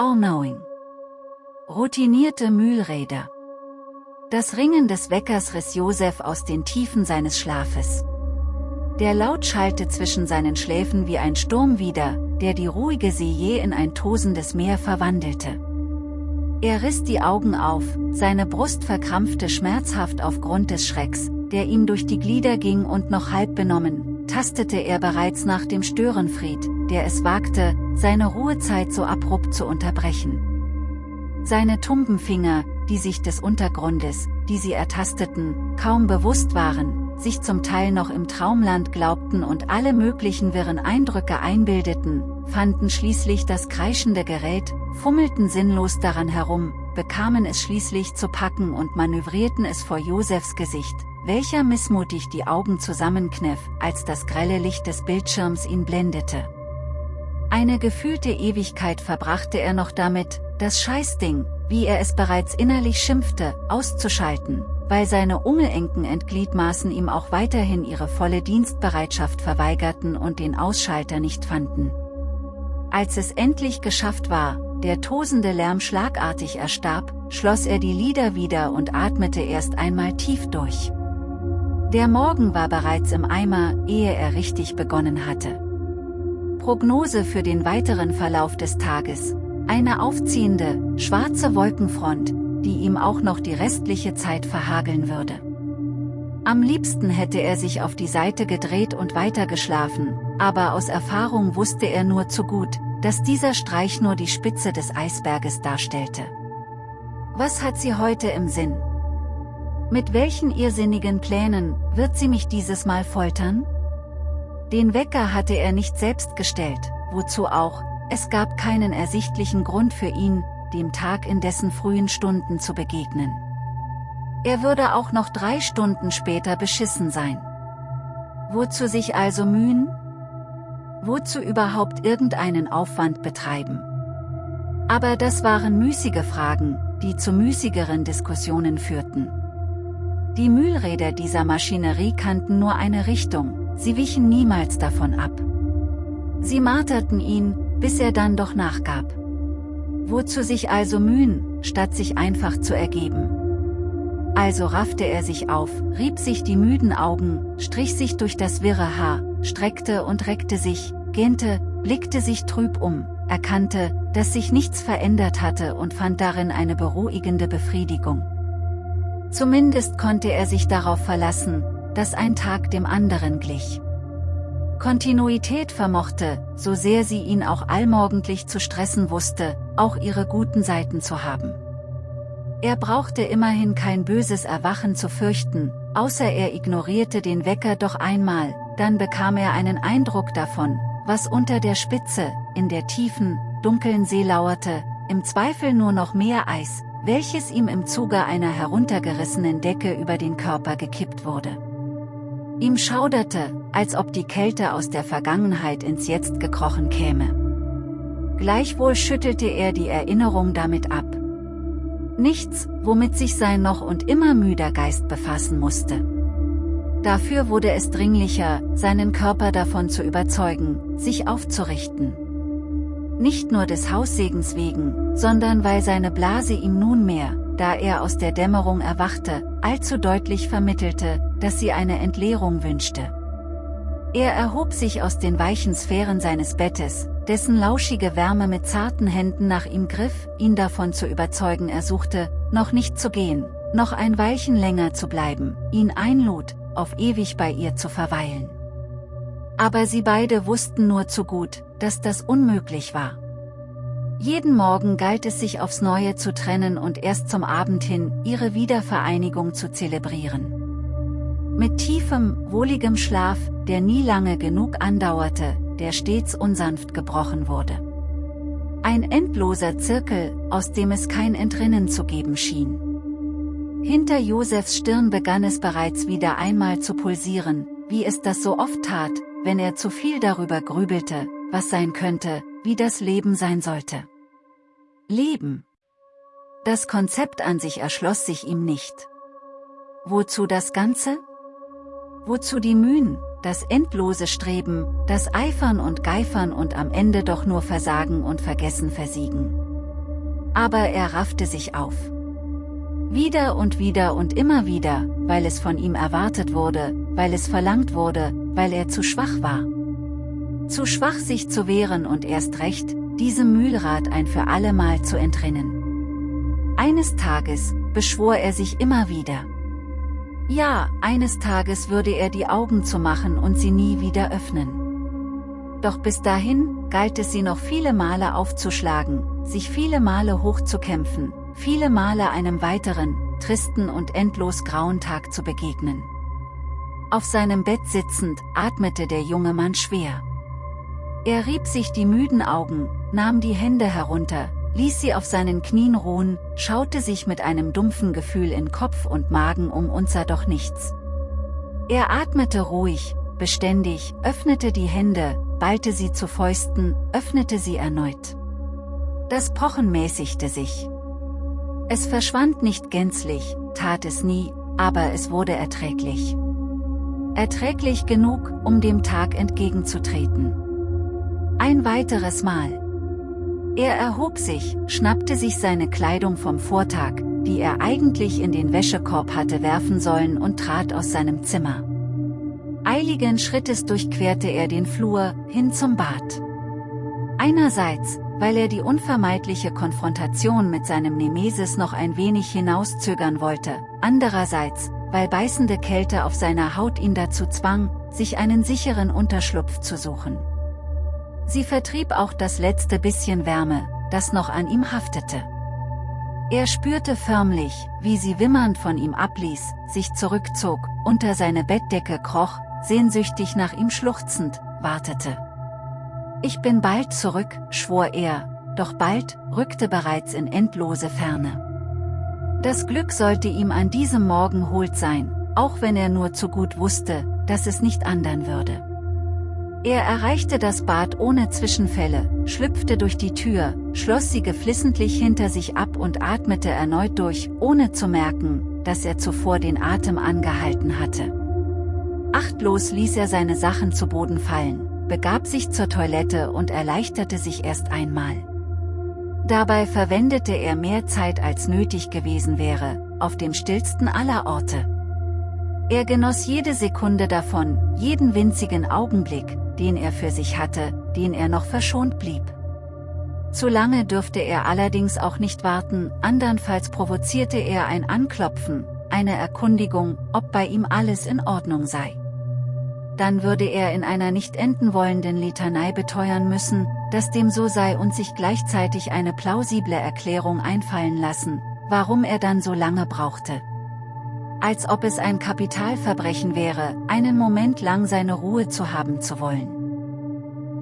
All-Knowing. Routinierte Mühlräder. Das Ringen des Weckers riss Josef aus den Tiefen seines Schlafes. Der Laut schallte zwischen seinen Schläfen wie ein Sturm wieder, der die ruhige See je in ein tosendes Meer verwandelte. Er riss die Augen auf, seine Brust verkrampfte schmerzhaft aufgrund des Schrecks, der ihm durch die Glieder ging und noch halb benommen, tastete er bereits nach dem Störenfried, der es wagte, seine Ruhezeit so abrupt zu unterbrechen. Seine tumben Finger, die sich des Untergrundes, die sie ertasteten, kaum bewusst waren, sich zum Teil noch im Traumland glaubten und alle möglichen wirren Eindrücke einbildeten, fanden schließlich das kreischende Gerät, fummelten sinnlos daran herum, bekamen es schließlich zu packen und manövrierten es vor Josefs Gesicht, welcher missmutig die Augen zusammenkniff, als das grelle Licht des Bildschirms ihn blendete. Eine gefühlte Ewigkeit verbrachte er noch damit, das Scheißding, wie er es bereits innerlich schimpfte, auszuschalten, weil seine ungelenken Endgliedmaßen ihm auch weiterhin ihre volle Dienstbereitschaft verweigerten und den Ausschalter nicht fanden. Als es endlich geschafft war, der tosende Lärm schlagartig erstarb, schloss er die Lider wieder und atmete erst einmal tief durch. Der Morgen war bereits im Eimer, ehe er richtig begonnen hatte. Prognose für den weiteren Verlauf des Tages, eine aufziehende, schwarze Wolkenfront, die ihm auch noch die restliche Zeit verhageln würde. Am liebsten hätte er sich auf die Seite gedreht und weitergeschlafen, aber aus Erfahrung wusste er nur zu gut, dass dieser Streich nur die Spitze des Eisberges darstellte. Was hat sie heute im Sinn? Mit welchen irrsinnigen Plänen wird sie mich dieses Mal foltern? Den Wecker hatte er nicht selbst gestellt, wozu auch, es gab keinen ersichtlichen Grund für ihn, dem Tag in dessen frühen Stunden zu begegnen. Er würde auch noch drei Stunden später beschissen sein. Wozu sich also mühen? Wozu überhaupt irgendeinen Aufwand betreiben? Aber das waren müßige Fragen, die zu müßigeren Diskussionen führten. Die Mühlräder dieser Maschinerie kannten nur eine Richtung, sie wichen niemals davon ab. Sie marterten ihn, bis er dann doch nachgab. Wozu sich also mühen, statt sich einfach zu ergeben? Also raffte er sich auf, rieb sich die müden Augen, strich sich durch das wirre Haar, streckte und reckte sich, gähnte, blickte sich trüb um, erkannte, dass sich nichts verändert hatte und fand darin eine beruhigende Befriedigung. Zumindest konnte er sich darauf verlassen, dass ein Tag dem anderen glich. Kontinuität vermochte, so sehr sie ihn auch allmorgendlich zu stressen wusste, auch ihre guten Seiten zu haben. Er brauchte immerhin kein böses Erwachen zu fürchten, außer er ignorierte den Wecker doch einmal, dann bekam er einen Eindruck davon, was unter der Spitze, in der tiefen, dunklen See lauerte, im Zweifel nur noch mehr Eis, welches ihm im Zuge einer heruntergerissenen Decke über den Körper gekippt wurde. Ihm schauderte, als ob die Kälte aus der Vergangenheit ins Jetzt gekrochen käme. Gleichwohl schüttelte er die Erinnerung damit ab. Nichts, womit sich sein noch und immer müder Geist befassen musste. Dafür wurde es dringlicher, seinen Körper davon zu überzeugen, sich aufzurichten. Nicht nur des Haussegens wegen, sondern weil seine Blase ihm nunmehr, da er aus der Dämmerung erwachte, allzu deutlich vermittelte, dass sie eine Entleerung wünschte. Er erhob sich aus den weichen Sphären seines Bettes, dessen lauschige Wärme mit zarten Händen nach ihm griff, ihn davon zu überzeugen er suchte, noch nicht zu gehen, noch ein Weilchen länger zu bleiben, ihn einlud, auf ewig bei ihr zu verweilen. Aber sie beide wussten nur zu gut, dass das unmöglich war. Jeden Morgen galt es sich aufs Neue zu trennen und erst zum Abend hin ihre Wiedervereinigung zu zelebrieren. Mit tiefem, wohligem Schlaf, der nie lange genug andauerte, der stets unsanft gebrochen wurde. Ein endloser Zirkel, aus dem es kein Entrinnen zu geben schien. Hinter Josefs Stirn begann es bereits wieder einmal zu pulsieren, wie es das so oft tat, wenn er zu viel darüber grübelte, was sein könnte, wie das Leben sein sollte. Leben. Das Konzept an sich erschloss sich ihm nicht. Wozu das Ganze? Wozu die Mühen, das endlose Streben, das Eifern und Geifern und am Ende doch nur Versagen und Vergessen versiegen? Aber er raffte sich auf. Wieder und wieder und immer wieder, weil es von ihm erwartet wurde, weil es verlangt wurde, weil er zu schwach war. Zu schwach sich zu wehren und erst recht, diesem Mühlrad ein für allemal zu entrinnen. Eines Tages, beschwor er sich immer wieder. Ja, eines Tages würde er die Augen zu machen und sie nie wieder öffnen. Doch bis dahin, galt es sie noch viele Male aufzuschlagen, sich viele Male hochzukämpfen, viele Male einem weiteren, tristen und endlos grauen Tag zu begegnen. Auf seinem Bett sitzend, atmete der junge Mann schwer. Er rieb sich die müden Augen, nahm die Hände herunter, ließ sie auf seinen Knien ruhen, schaute sich mit einem dumpfen Gefühl in Kopf und Magen um und sah doch nichts. Er atmete ruhig, beständig, öffnete die Hände, ballte sie zu Fäusten, öffnete sie erneut. Das Pochen mäßigte sich. Es verschwand nicht gänzlich, tat es nie, aber es wurde erträglich. Erträglich genug, um dem Tag entgegenzutreten. Ein weiteres Mal. Er erhob sich, schnappte sich seine Kleidung vom Vortag, die er eigentlich in den Wäschekorb hatte werfen sollen und trat aus seinem Zimmer. Eiligen Schrittes durchquerte er den Flur, hin zum Bad. Einerseits, weil er die unvermeidliche Konfrontation mit seinem Nemesis noch ein wenig hinauszögern wollte, andererseits, weil beißende Kälte auf seiner Haut ihn dazu zwang, sich einen sicheren Unterschlupf zu suchen. Sie vertrieb auch das letzte bisschen Wärme, das noch an ihm haftete. Er spürte förmlich, wie sie wimmernd von ihm abließ, sich zurückzog, unter seine Bettdecke kroch, sehnsüchtig nach ihm schluchzend, wartete. Ich bin bald zurück, schwor er, doch bald, rückte bereits in endlose Ferne. Das Glück sollte ihm an diesem Morgen holt sein, auch wenn er nur zu gut wusste, dass es nicht andern würde. Er erreichte das Bad ohne Zwischenfälle, schlüpfte durch die Tür, schloss sie geflissentlich hinter sich ab und atmete erneut durch, ohne zu merken, dass er zuvor den Atem angehalten hatte. Achtlos ließ er seine Sachen zu Boden fallen, begab sich zur Toilette und erleichterte sich erst einmal. Dabei verwendete er mehr Zeit als nötig gewesen wäre, auf dem stillsten aller Orte. Er genoss jede Sekunde davon, jeden winzigen Augenblick, den er für sich hatte, den er noch verschont blieb. Zu lange dürfte er allerdings auch nicht warten, andernfalls provozierte er ein Anklopfen, eine Erkundigung, ob bei ihm alles in Ordnung sei. Dann würde er in einer nicht enden wollenden Litanei beteuern müssen, dass dem so sei und sich gleichzeitig eine plausible Erklärung einfallen lassen, warum er dann so lange brauchte als ob es ein Kapitalverbrechen wäre, einen Moment lang seine Ruhe zu haben zu wollen.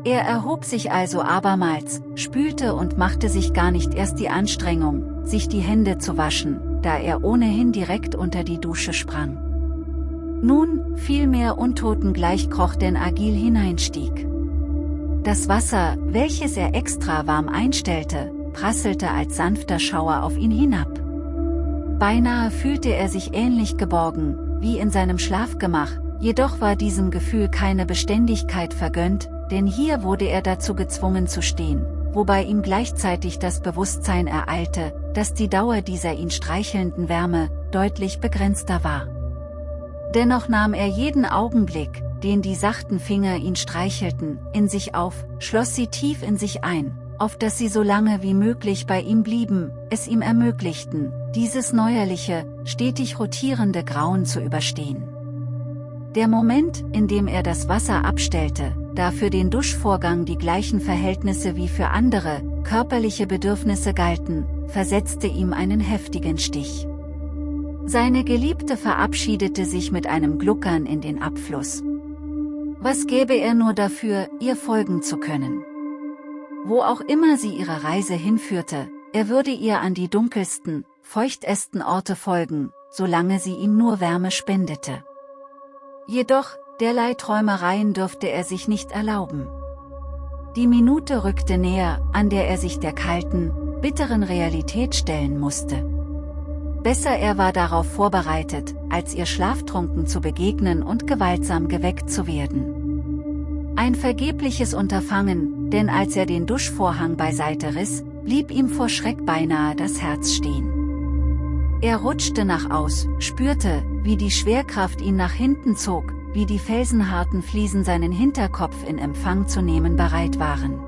Er erhob sich also abermals, spülte und machte sich gar nicht erst die Anstrengung, sich die Hände zu waschen, da er ohnehin direkt unter die Dusche sprang. Nun, vielmehr untoten gleich kroch denn agil hineinstieg. Das Wasser, welches er extra warm einstellte, prasselte als sanfter Schauer auf ihn hinab. Beinahe fühlte er sich ähnlich geborgen, wie in seinem Schlafgemach, jedoch war diesem Gefühl keine Beständigkeit vergönnt, denn hier wurde er dazu gezwungen zu stehen, wobei ihm gleichzeitig das Bewusstsein ereilte, dass die Dauer dieser ihn streichelnden Wärme, deutlich begrenzter war. Dennoch nahm er jeden Augenblick, den die sachten Finger ihn streichelten, in sich auf, schloss sie tief in sich ein, auf dass sie so lange wie möglich bei ihm blieben, es ihm ermöglichten, dieses neuerliche, stetig rotierende Grauen zu überstehen. Der Moment, in dem er das Wasser abstellte, da für den Duschvorgang die gleichen Verhältnisse wie für andere, körperliche Bedürfnisse galten, versetzte ihm einen heftigen Stich. Seine Geliebte verabschiedete sich mit einem Gluckern in den Abfluss. Was gäbe er nur dafür, ihr folgen zu können? Wo auch immer sie ihre Reise hinführte, er würde ihr an die dunkelsten, feuchtesten Orte folgen, solange sie ihm nur Wärme spendete. Jedoch, derlei Träumereien dürfte er sich nicht erlauben. Die Minute rückte näher, an der er sich der kalten, bitteren Realität stellen musste. Besser er war darauf vorbereitet, als ihr schlaftrunken zu begegnen und gewaltsam geweckt zu werden. Ein vergebliches Unterfangen, denn als er den Duschvorhang beiseite riss, blieb ihm vor Schreck beinahe das Herz stehen. Er rutschte nach aus, spürte, wie die Schwerkraft ihn nach hinten zog, wie die felsenharten Fliesen seinen Hinterkopf in Empfang zu nehmen bereit waren.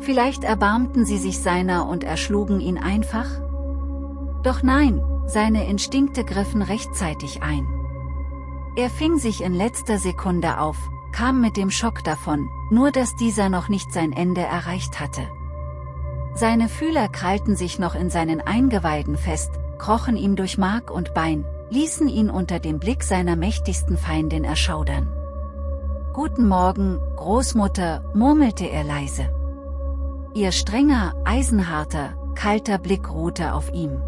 Vielleicht erbarmten sie sich seiner und erschlugen ihn einfach? Doch nein, seine Instinkte griffen rechtzeitig ein. Er fing sich in letzter Sekunde auf, kam mit dem Schock davon, nur dass dieser noch nicht sein Ende erreicht hatte. Seine Fühler krallten sich noch in seinen Eingeweiden fest, krochen ihm durch Mark und Bein, ließen ihn unter dem Blick seiner mächtigsten Feindin erschaudern. Guten Morgen, Großmutter, murmelte er leise. Ihr strenger, eisenharter, kalter Blick ruhte auf ihm.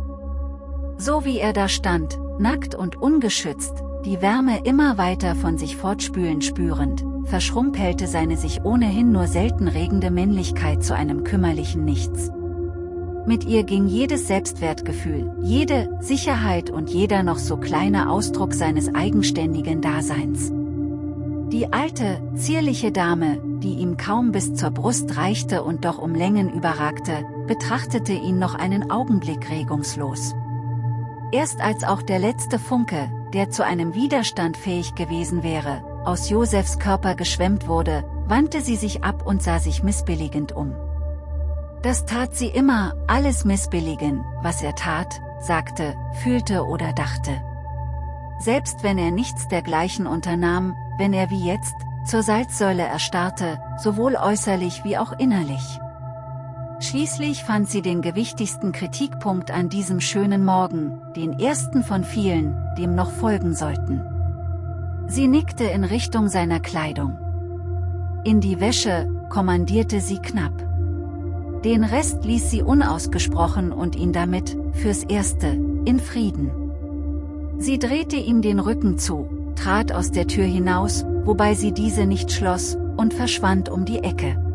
So wie er da stand, nackt und ungeschützt, die Wärme immer weiter von sich fortspülen spürend, verschrumpelte seine sich ohnehin nur selten regende Männlichkeit zu einem kümmerlichen Nichts. Mit ihr ging jedes Selbstwertgefühl, jede Sicherheit und jeder noch so kleine Ausdruck seines eigenständigen Daseins. Die alte, zierliche Dame, die ihm kaum bis zur Brust reichte und doch um Längen überragte, betrachtete ihn noch einen Augenblick regungslos. Erst als auch der letzte Funke, der zu einem Widerstand fähig gewesen wäre, aus Josefs Körper geschwemmt wurde, wandte sie sich ab und sah sich missbilligend um. Das tat sie immer, alles missbilligen, was er tat, sagte, fühlte oder dachte. Selbst wenn er nichts dergleichen unternahm, wenn er wie jetzt, zur Salzsäule erstarrte, sowohl äußerlich wie auch innerlich. Schließlich fand sie den gewichtigsten Kritikpunkt an diesem schönen Morgen, den ersten von vielen, dem noch folgen sollten. Sie nickte in Richtung seiner Kleidung. In die Wäsche, kommandierte sie knapp. Den Rest ließ sie unausgesprochen und ihn damit, fürs Erste, in Frieden. Sie drehte ihm den Rücken zu, trat aus der Tür hinaus, wobei sie diese nicht schloss, und verschwand um die Ecke.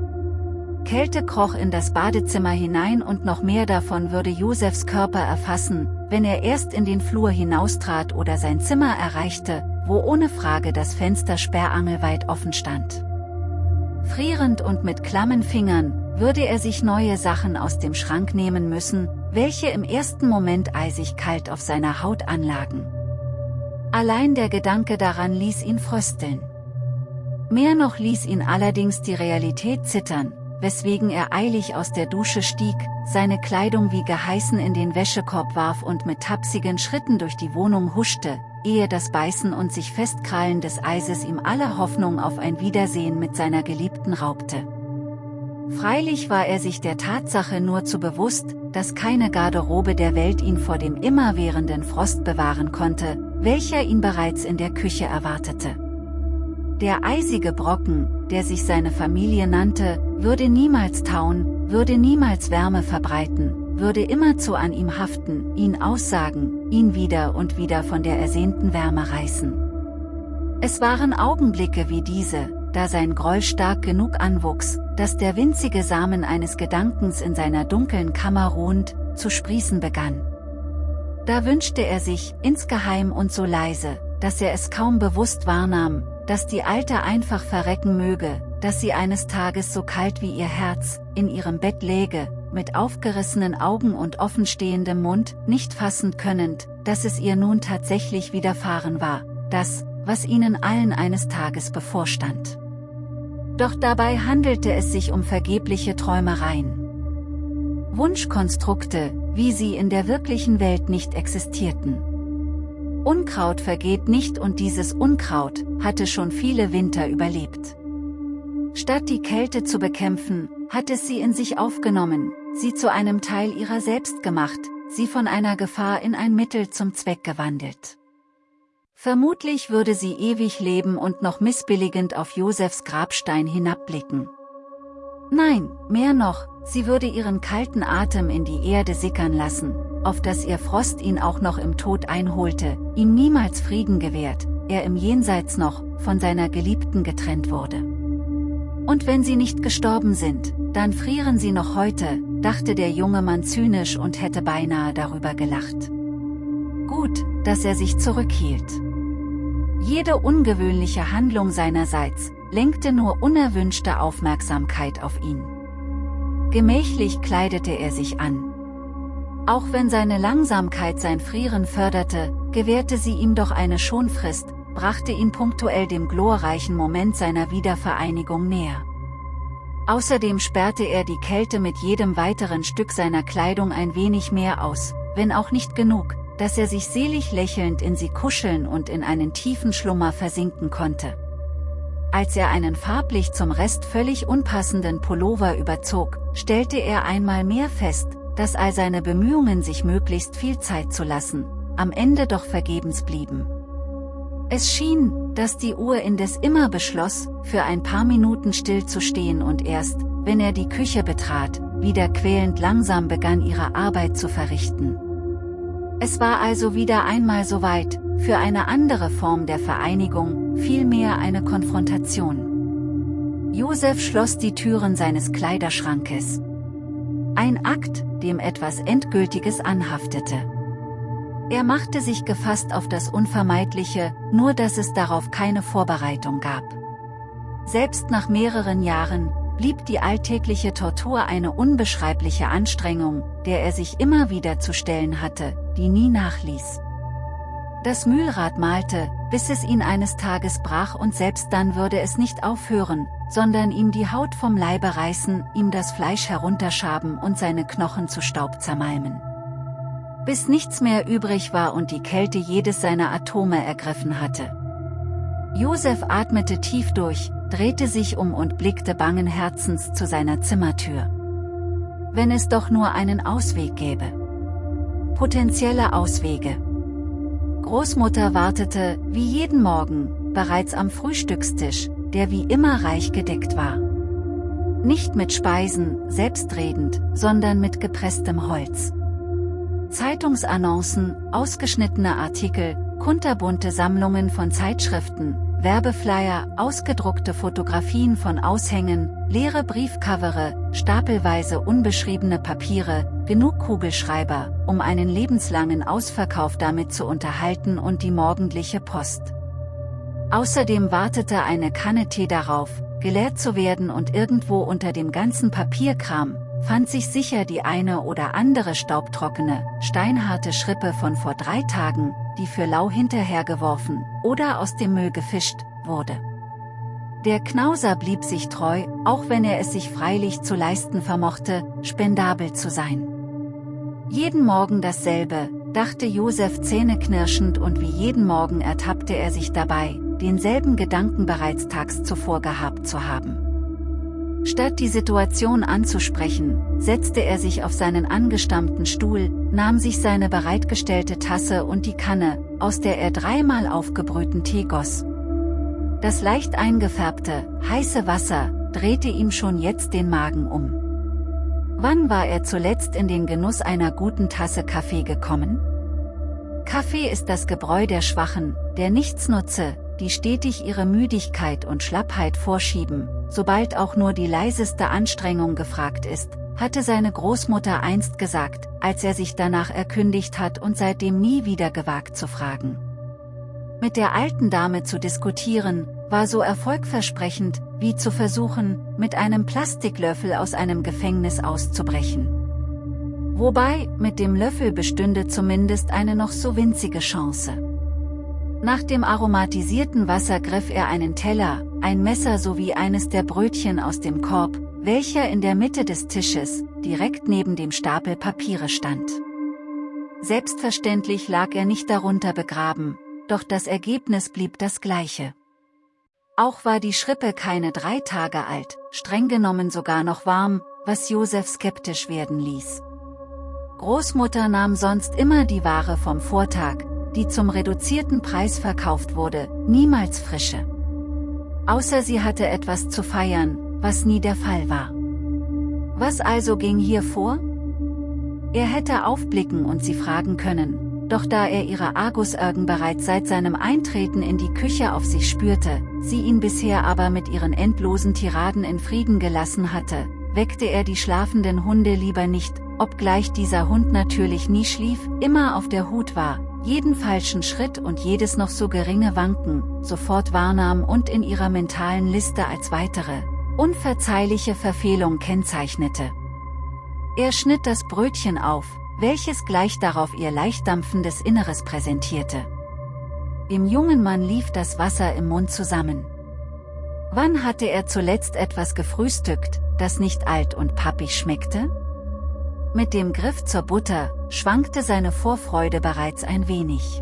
Kälte kroch in das Badezimmer hinein und noch mehr davon würde Josefs Körper erfassen, wenn er erst in den Flur hinaustrat oder sein Zimmer erreichte, wo ohne Frage das Fenster sperrangelweit offen stand. Frierend und mit klammen Fingern, würde er sich neue Sachen aus dem Schrank nehmen müssen, welche im ersten Moment eisig kalt auf seiner Haut anlagen. Allein der Gedanke daran ließ ihn frösteln. Mehr noch ließ ihn allerdings die Realität zittern, weswegen er eilig aus der Dusche stieg, seine Kleidung wie geheißen in den Wäschekorb warf und mit tapsigen Schritten durch die Wohnung huschte, ehe das Beißen und sich Festkrallen des Eises ihm alle Hoffnung auf ein Wiedersehen mit seiner Geliebten raubte. Freilich war er sich der Tatsache nur zu bewusst, dass keine Garderobe der Welt ihn vor dem immerwährenden Frost bewahren konnte, welcher ihn bereits in der Küche erwartete. Der eisige Brocken, der sich seine Familie nannte, würde niemals tauen, würde niemals Wärme verbreiten, würde immerzu an ihm haften, ihn aussagen, ihn wieder und wieder von der ersehnten Wärme reißen. Es waren Augenblicke wie diese, da sein Groll stark genug anwuchs, dass der winzige Samen eines Gedankens in seiner dunklen Kammer ruhend, zu sprießen begann. Da wünschte er sich, insgeheim und so leise, dass er es kaum bewusst wahrnahm, dass die Alte einfach verrecken möge, dass sie eines Tages so kalt wie ihr Herz, in ihrem Bett läge, mit aufgerissenen Augen und offenstehendem Mund, nicht fassend könnend, dass es ihr nun tatsächlich widerfahren war, das, was ihnen allen eines Tages bevorstand. Doch dabei handelte es sich um vergebliche Träumereien. Wunschkonstrukte, wie sie in der wirklichen Welt nicht existierten. Unkraut vergeht nicht und dieses Unkraut, hatte schon viele Winter überlebt. Statt die Kälte zu bekämpfen, hat es sie in sich aufgenommen, sie zu einem Teil ihrer selbst gemacht, sie von einer Gefahr in ein Mittel zum Zweck gewandelt. Vermutlich würde sie ewig leben und noch missbilligend auf Josefs Grabstein hinabblicken. Nein, mehr noch, sie würde ihren kalten Atem in die Erde sickern lassen, auf dass ihr Frost ihn auch noch im Tod einholte, ihm niemals Frieden gewährt, er im Jenseits noch, von seiner Geliebten getrennt wurde. Und wenn sie nicht gestorben sind, dann frieren sie noch heute, dachte der junge Mann zynisch und hätte beinahe darüber gelacht. Gut, dass er sich zurückhielt. Jede ungewöhnliche Handlung seinerseits, lenkte nur unerwünschte Aufmerksamkeit auf ihn. Gemächlich kleidete er sich an. Auch wenn seine Langsamkeit sein Frieren förderte, gewährte sie ihm doch eine Schonfrist, brachte ihn punktuell dem glorreichen Moment seiner Wiedervereinigung näher. Außerdem sperrte er die Kälte mit jedem weiteren Stück seiner Kleidung ein wenig mehr aus, wenn auch nicht genug, dass er sich selig lächelnd in sie kuscheln und in einen tiefen Schlummer versinken konnte. Als er einen farblich zum Rest völlig unpassenden Pullover überzog, stellte er einmal mehr fest, dass all seine Bemühungen sich möglichst viel Zeit zu lassen, am Ende doch vergebens blieben. Es schien, dass die Uhr indes immer beschloss, für ein paar Minuten stillzustehen und erst, wenn er die Küche betrat, wieder quälend langsam begann ihre Arbeit zu verrichten. Es war also wieder einmal soweit, für eine andere Form der Vereinigung, vielmehr eine Konfrontation. Josef schloss die Türen seines Kleiderschrankes. Ein Akt, dem etwas Endgültiges anhaftete. Er machte sich gefasst auf das Unvermeidliche, nur dass es darauf keine Vorbereitung gab. Selbst nach mehreren Jahren, blieb die alltägliche Tortur eine unbeschreibliche Anstrengung, der er sich immer wieder zu stellen hatte, die nie nachließ. Das Mühlrad malte, bis es ihn eines Tages brach und selbst dann würde es nicht aufhören, sondern ihm die Haut vom Leibe reißen, ihm das Fleisch herunterschaben und seine Knochen zu Staub zermalmen bis nichts mehr übrig war und die Kälte jedes seiner Atome ergriffen hatte. Josef atmete tief durch, drehte sich um und blickte bangen Herzens zu seiner Zimmertür. Wenn es doch nur einen Ausweg gäbe. Potenzielle Auswege. Großmutter wartete, wie jeden Morgen, bereits am Frühstückstisch, der wie immer reich gedeckt war. Nicht mit Speisen, selbstredend, sondern mit gepresstem Holz. Zeitungsannoncen, ausgeschnittene Artikel, kunterbunte Sammlungen von Zeitschriften, Werbeflyer, ausgedruckte Fotografien von Aushängen, leere Briefcovere, stapelweise unbeschriebene Papiere, genug Kugelschreiber, um einen lebenslangen Ausverkauf damit zu unterhalten und die morgendliche Post. Außerdem wartete eine Kanne Tee darauf, geleert zu werden und irgendwo unter dem ganzen Papierkram, fand sich sicher die eine oder andere staubtrockene, steinharte Schrippe von vor drei Tagen, die für lau hinterhergeworfen oder aus dem Müll gefischt wurde. Der Knauser blieb sich treu, auch wenn er es sich freilich zu leisten vermochte, spendabel zu sein. Jeden Morgen dasselbe, dachte Josef zähneknirschend und wie jeden Morgen ertappte er sich dabei, denselben Gedanken bereits tags zuvor gehabt zu haben. Statt die Situation anzusprechen, setzte er sich auf seinen angestammten Stuhl, nahm sich seine bereitgestellte Tasse und die Kanne, aus der er dreimal aufgebrühten Tee goss. Das leicht eingefärbte, heiße Wasser, drehte ihm schon jetzt den Magen um. Wann war er zuletzt in den Genuss einer guten Tasse Kaffee gekommen? Kaffee ist das Gebräu der Schwachen, der nichts nutze, die stetig ihre Müdigkeit und Schlappheit vorschieben, sobald auch nur die leiseste Anstrengung gefragt ist, hatte seine Großmutter einst gesagt, als er sich danach erkündigt hat und seitdem nie wieder gewagt zu fragen. Mit der alten Dame zu diskutieren, war so erfolgversprechend, wie zu versuchen, mit einem Plastiklöffel aus einem Gefängnis auszubrechen. Wobei, mit dem Löffel bestünde zumindest eine noch so winzige Chance. Nach dem aromatisierten Wasser griff er einen Teller, ein Messer sowie eines der Brötchen aus dem Korb, welcher in der Mitte des Tisches, direkt neben dem Stapel Papiere stand. Selbstverständlich lag er nicht darunter begraben, doch das Ergebnis blieb das gleiche. Auch war die Schrippe keine drei Tage alt, streng genommen sogar noch warm, was Josef skeptisch werden ließ. Großmutter nahm sonst immer die Ware vom Vortag, die zum reduzierten Preis verkauft wurde, niemals frische. Außer sie hatte etwas zu feiern, was nie der Fall war. Was also ging hier vor? Er hätte aufblicken und sie fragen können, doch da er ihre Argusörgen bereits seit seinem Eintreten in die Küche auf sich spürte, sie ihn bisher aber mit ihren endlosen Tiraden in Frieden gelassen hatte, weckte er die schlafenden Hunde lieber nicht, obgleich dieser Hund natürlich nie schlief, immer auf der Hut war, jeden falschen Schritt und jedes noch so geringe Wanken, sofort wahrnahm und in ihrer mentalen Liste als weitere, unverzeihliche Verfehlung kennzeichnete. Er schnitt das Brötchen auf, welches gleich darauf ihr leicht dampfendes Inneres präsentierte. Dem jungen Mann lief das Wasser im Mund zusammen. Wann hatte er zuletzt etwas gefrühstückt, das nicht alt und pappig schmeckte? Mit dem Griff zur Butter, schwankte seine Vorfreude bereits ein wenig.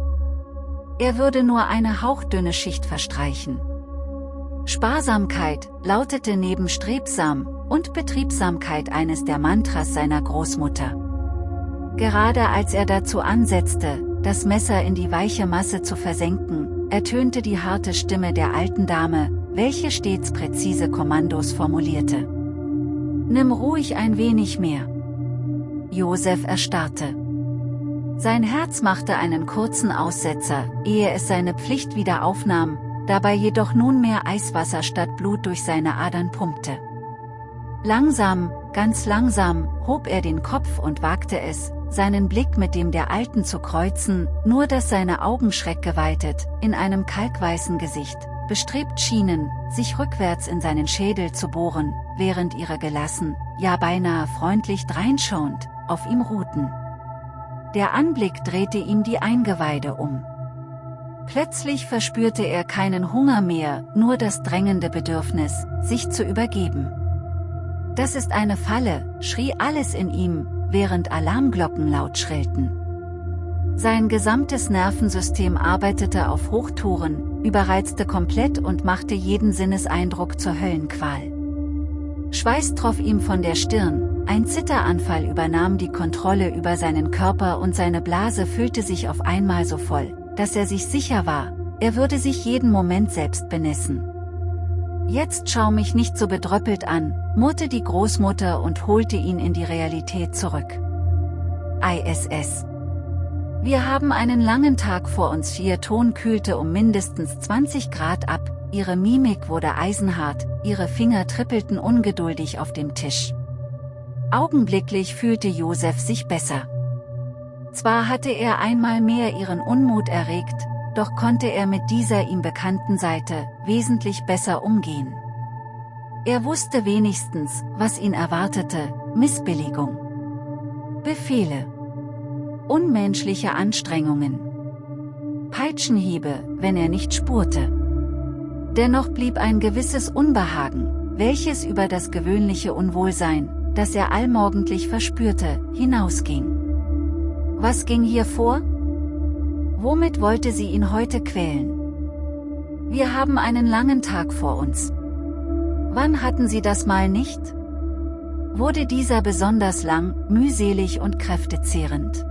Er würde nur eine hauchdünne Schicht verstreichen. Sparsamkeit lautete neben Strebsam und Betriebsamkeit eines der Mantras seiner Großmutter. Gerade als er dazu ansetzte, das Messer in die weiche Masse zu versenken, ertönte die harte Stimme der alten Dame, welche stets präzise Kommandos formulierte. Nimm ruhig ein wenig mehr. Josef erstarrte. Sein Herz machte einen kurzen Aussetzer, ehe es seine Pflicht wieder aufnahm, dabei jedoch nunmehr Eiswasser statt Blut durch seine Adern pumpte. Langsam, ganz langsam, hob er den Kopf und wagte es, seinen Blick mit dem der Alten zu kreuzen, nur dass seine Augen schreckgeweitet, in einem kalkweißen Gesicht, bestrebt schienen, sich rückwärts in seinen Schädel zu bohren, während ihre gelassen, ja beinahe freundlich dreinschauend, auf ihm ruhten. Der Anblick drehte ihm die Eingeweide um. Plötzlich verspürte er keinen Hunger mehr, nur das drängende Bedürfnis, sich zu übergeben. Das ist eine Falle, schrie alles in ihm, während Alarmglocken laut schrillten. Sein gesamtes Nervensystem arbeitete auf Hochtouren, überreizte komplett und machte jeden Sinneseindruck zur Höllenqual. Schweiß troff ihm von der Stirn, ein Zitteranfall übernahm die Kontrolle über seinen Körper und seine Blase füllte sich auf einmal so voll, dass er sich sicher war, er würde sich jeden Moment selbst benessen. Jetzt schau mich nicht so bedröppelt an, murrte die Großmutter und holte ihn in die Realität zurück. ISS. Wir haben einen langen Tag vor uns. Ihr Ton kühlte um mindestens 20 Grad ab, ihre Mimik wurde eisenhart, ihre Finger trippelten ungeduldig auf dem Tisch. Augenblicklich fühlte Josef sich besser. Zwar hatte er einmal mehr ihren Unmut erregt, doch konnte er mit dieser ihm bekannten Seite wesentlich besser umgehen. Er wusste wenigstens, was ihn erwartete, Missbilligung. Befehle. Unmenschliche Anstrengungen. Peitschenhiebe, wenn er nicht spurte. Dennoch blieb ein gewisses Unbehagen, welches über das gewöhnliche Unwohlsein, das er allmorgendlich verspürte, hinausging. Was ging hier vor? Womit wollte sie ihn heute quälen? Wir haben einen langen Tag vor uns. Wann hatten sie das mal nicht? Wurde dieser besonders lang, mühselig und kräftezehrend?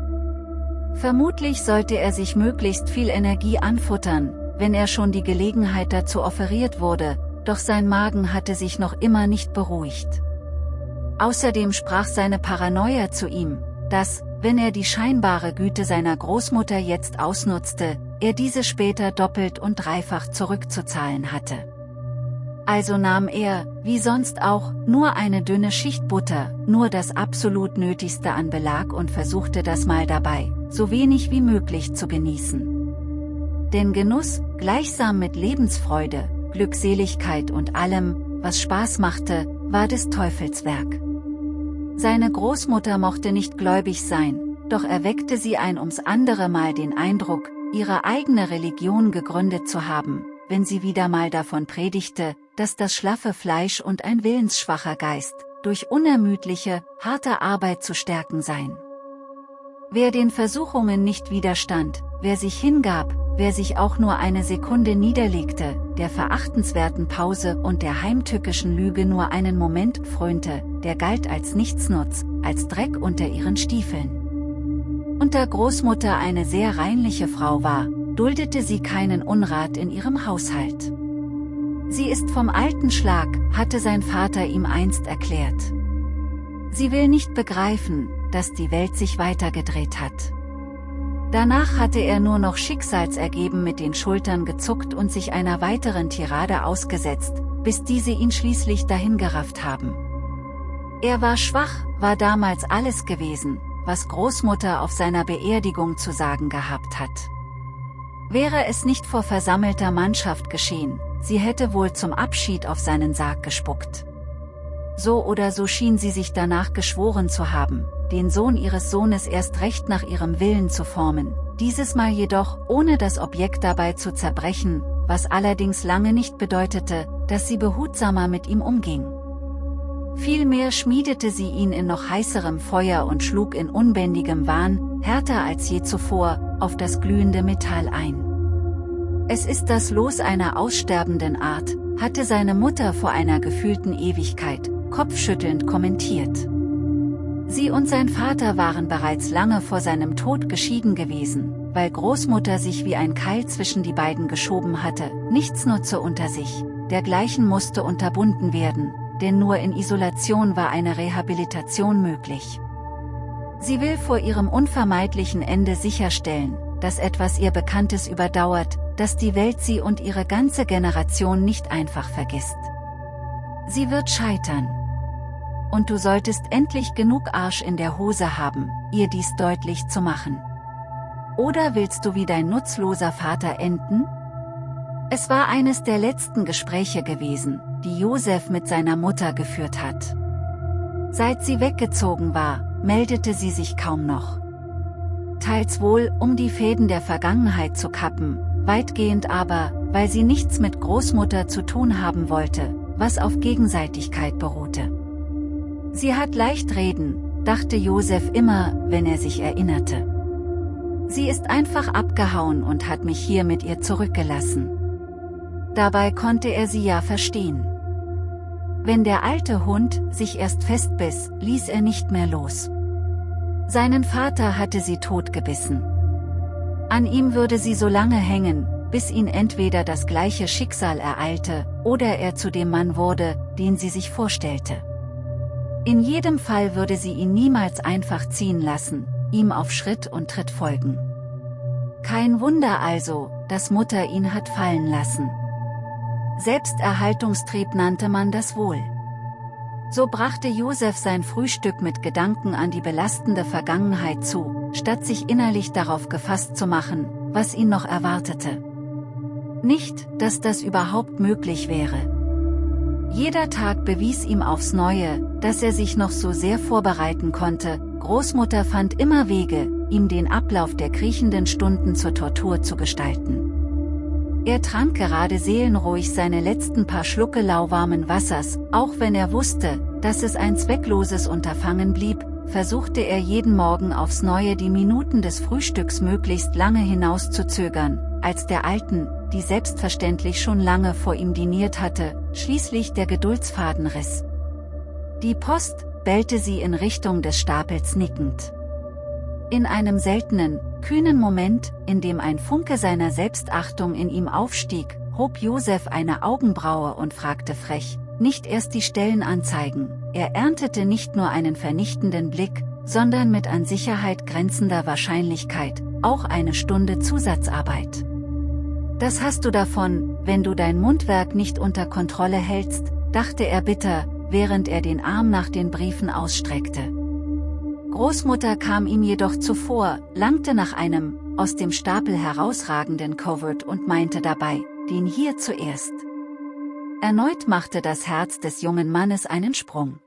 Vermutlich sollte er sich möglichst viel Energie anfuttern, wenn er schon die Gelegenheit dazu offeriert wurde, doch sein Magen hatte sich noch immer nicht beruhigt. Außerdem sprach seine Paranoia zu ihm, dass, wenn er die scheinbare Güte seiner Großmutter jetzt ausnutzte, er diese später doppelt und dreifach zurückzuzahlen hatte. Also nahm er, wie sonst auch, nur eine dünne Schicht Butter, nur das absolut Nötigste an Belag und versuchte das mal dabei, so wenig wie möglich zu genießen. Denn Genuss, gleichsam mit Lebensfreude, Glückseligkeit und allem, was Spaß machte, war des Teufels Werk. Seine Großmutter mochte nicht gläubig sein, doch erweckte sie ein ums andere Mal den Eindruck, ihre eigene Religion gegründet zu haben, wenn sie wieder mal davon predigte, dass das schlaffe Fleisch und ein willensschwacher Geist, durch unermüdliche, harte Arbeit zu stärken seien. Wer den Versuchungen nicht widerstand, wer sich hingab, wer sich auch nur eine Sekunde niederlegte, der verachtenswerten Pause und der heimtückischen Lüge nur einen Moment frönte, der galt als Nichtsnutz, als Dreck unter ihren Stiefeln. Und da Großmutter eine sehr reinliche Frau war, duldete sie keinen Unrat in ihrem Haushalt. Sie ist vom alten Schlag, hatte sein Vater ihm einst erklärt. Sie will nicht begreifen, dass die Welt sich weitergedreht hat. Danach hatte er nur noch schicksalsergeben mit den Schultern gezuckt und sich einer weiteren Tirade ausgesetzt, bis diese ihn schließlich dahingerafft haben. Er war schwach, war damals alles gewesen, was Großmutter auf seiner Beerdigung zu sagen gehabt hat. Wäre es nicht vor versammelter Mannschaft geschehen, sie hätte wohl zum Abschied auf seinen Sarg gespuckt. so oder so schien sie sich danach geschworen zu haben, den Sohn ihres Sohnes erst recht nach ihrem Willen zu formen, dieses Mal jedoch ohne das Objekt dabei zu zerbrechen, was allerdings lange nicht bedeutete, dass sie behutsamer mit ihm umging. Vielmehr schmiedete sie ihn in noch heißerem Feuer und schlug in unbändigem Wahn, härter als je zuvor, auf das glühende Metall ein. Es ist das Los einer aussterbenden Art, hatte seine Mutter vor einer gefühlten Ewigkeit, kopfschüttelnd kommentiert. Sie und sein Vater waren bereits lange vor seinem Tod geschieden gewesen, weil Großmutter sich wie ein Keil zwischen die beiden geschoben hatte, nichts nutze unter sich, dergleichen musste unterbunden werden, denn nur in Isolation war eine Rehabilitation möglich. Sie will vor ihrem unvermeidlichen Ende sicherstellen, dass etwas ihr Bekanntes überdauert, dass die Welt sie und ihre ganze Generation nicht einfach vergisst. Sie wird scheitern. Und du solltest endlich genug Arsch in der Hose haben, ihr dies deutlich zu machen. Oder willst du wie dein nutzloser Vater enden? Es war eines der letzten Gespräche gewesen, die Josef mit seiner Mutter geführt hat. Seit sie weggezogen war, meldete sie sich kaum noch. Teils wohl, um die Fäden der Vergangenheit zu kappen, weitgehend aber, weil sie nichts mit Großmutter zu tun haben wollte, was auf Gegenseitigkeit beruhte. Sie hat leicht reden, dachte Josef immer, wenn er sich erinnerte. Sie ist einfach abgehauen und hat mich hier mit ihr zurückgelassen. Dabei konnte er sie ja verstehen. Wenn der alte Hund sich erst festbiss, ließ er nicht mehr los. Seinen Vater hatte sie totgebissen. An ihm würde sie so lange hängen, bis ihn entweder das gleiche Schicksal ereilte, oder er zu dem Mann wurde, den sie sich vorstellte. In jedem Fall würde sie ihn niemals einfach ziehen lassen, ihm auf Schritt und Tritt folgen. Kein Wunder also, dass Mutter ihn hat fallen lassen. Selbsterhaltungstrieb nannte man das wohl. So brachte Josef sein Frühstück mit Gedanken an die belastende Vergangenheit zu, statt sich innerlich darauf gefasst zu machen, was ihn noch erwartete. Nicht, dass das überhaupt möglich wäre. Jeder Tag bewies ihm aufs Neue, dass er sich noch so sehr vorbereiten konnte, Großmutter fand immer Wege, ihm den Ablauf der kriechenden Stunden zur Tortur zu gestalten. Er trank gerade seelenruhig seine letzten paar Schlucke lauwarmen Wassers, auch wenn er wusste, dass es ein zweckloses Unterfangen blieb, versuchte er jeden Morgen aufs Neue die Minuten des Frühstücks möglichst lange hinauszuzögern, als der Alten, die selbstverständlich schon lange vor ihm diniert hatte, schließlich der Geduldsfaden riss. Die Post, bellte sie in Richtung des Stapels nickend. In einem seltenen, kühnen Moment, in dem ein Funke seiner Selbstachtung in ihm aufstieg, hob Josef eine Augenbraue und fragte frech, nicht erst die Stellenanzeigen, er erntete nicht nur einen vernichtenden Blick, sondern mit an Sicherheit grenzender Wahrscheinlichkeit, auch eine Stunde Zusatzarbeit. Das hast du davon, wenn du dein Mundwerk nicht unter Kontrolle hältst, dachte er bitter, während er den Arm nach den Briefen ausstreckte. Großmutter kam ihm jedoch zuvor, langte nach einem, aus dem Stapel herausragenden Covert und meinte dabei, den hier zuerst. Erneut machte das Herz des jungen Mannes einen Sprung.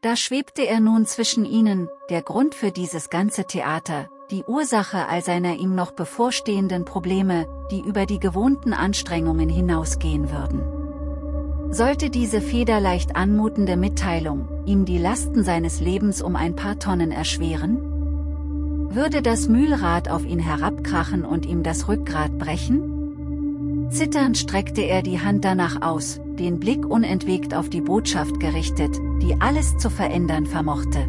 Da schwebte er nun zwischen ihnen, der Grund für dieses ganze Theater, die Ursache all seiner ihm noch bevorstehenden Probleme, die über die gewohnten Anstrengungen hinausgehen würden. Sollte diese federleicht anmutende Mitteilung, ihm die Lasten seines Lebens um ein paar Tonnen erschweren? Würde das Mühlrad auf ihn herabkrachen und ihm das Rückgrat brechen? Zitternd streckte er die Hand danach aus, den Blick unentwegt auf die Botschaft gerichtet, die alles zu verändern vermochte.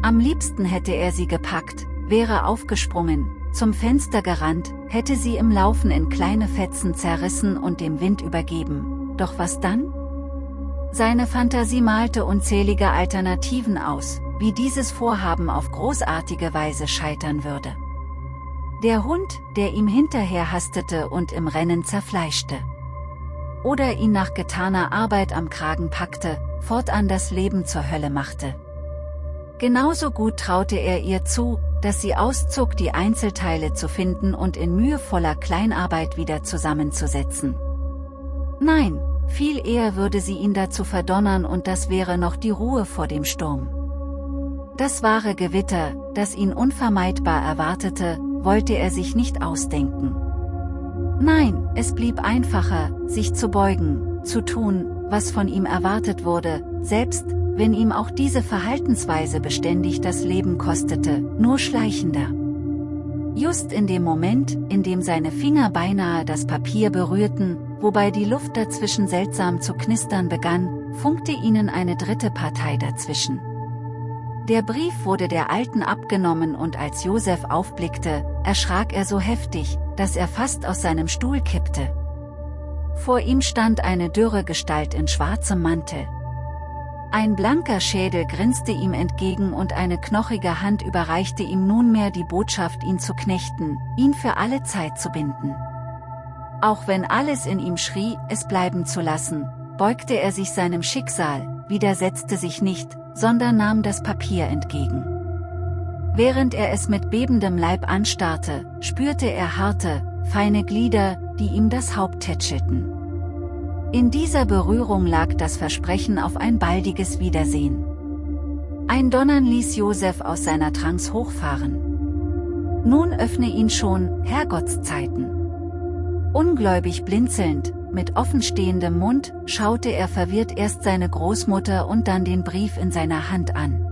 Am liebsten hätte er sie gepackt, wäre aufgesprungen, zum Fenster gerannt, hätte sie im Laufen in kleine Fetzen zerrissen und dem Wind übergeben, doch was dann? Seine Fantasie malte unzählige Alternativen aus, wie dieses Vorhaben auf großartige Weise scheitern würde. Der Hund, der ihm hinterher hastete und im Rennen zerfleischte. Oder ihn nach getaner Arbeit am Kragen packte, fortan das Leben zur Hölle machte. Genauso gut traute er ihr zu, dass sie auszog die Einzelteile zu finden und in mühevoller Kleinarbeit wieder zusammenzusetzen. Nein, viel eher würde sie ihn dazu verdonnern und das wäre noch die Ruhe vor dem Sturm. Das wahre Gewitter, das ihn unvermeidbar erwartete, wollte er sich nicht ausdenken. Nein, es blieb einfacher, sich zu beugen, zu tun, was von ihm erwartet wurde, selbst, wenn ihm auch diese Verhaltensweise beständig das Leben kostete, nur schleichender. Just in dem Moment, in dem seine Finger beinahe das Papier berührten, wobei die Luft dazwischen seltsam zu knistern begann, funkte ihnen eine dritte Partei dazwischen. Der Brief wurde der Alten abgenommen und als Josef aufblickte, erschrak er so heftig, dass er fast aus seinem Stuhl kippte. Vor ihm stand eine dürre Gestalt in schwarzem Mantel. Ein blanker Schädel grinste ihm entgegen und eine knochige Hand überreichte ihm nunmehr die Botschaft ihn zu knechten, ihn für alle Zeit zu binden. Auch wenn alles in ihm schrie, es bleiben zu lassen, beugte er sich seinem Schicksal, widersetzte sich nicht, sondern nahm das Papier entgegen. Während er es mit bebendem Leib anstarrte, spürte er harte, feine Glieder, die ihm das Haupt tätschelten. In dieser Berührung lag das Versprechen auf ein baldiges Wiedersehen. Ein Donnern ließ Josef aus seiner Trance hochfahren. Nun öffne ihn schon, Herrgottszeiten. Ungläubig blinzelnd, mit offenstehendem Mund, schaute er verwirrt erst seine Großmutter und dann den Brief in seiner Hand an.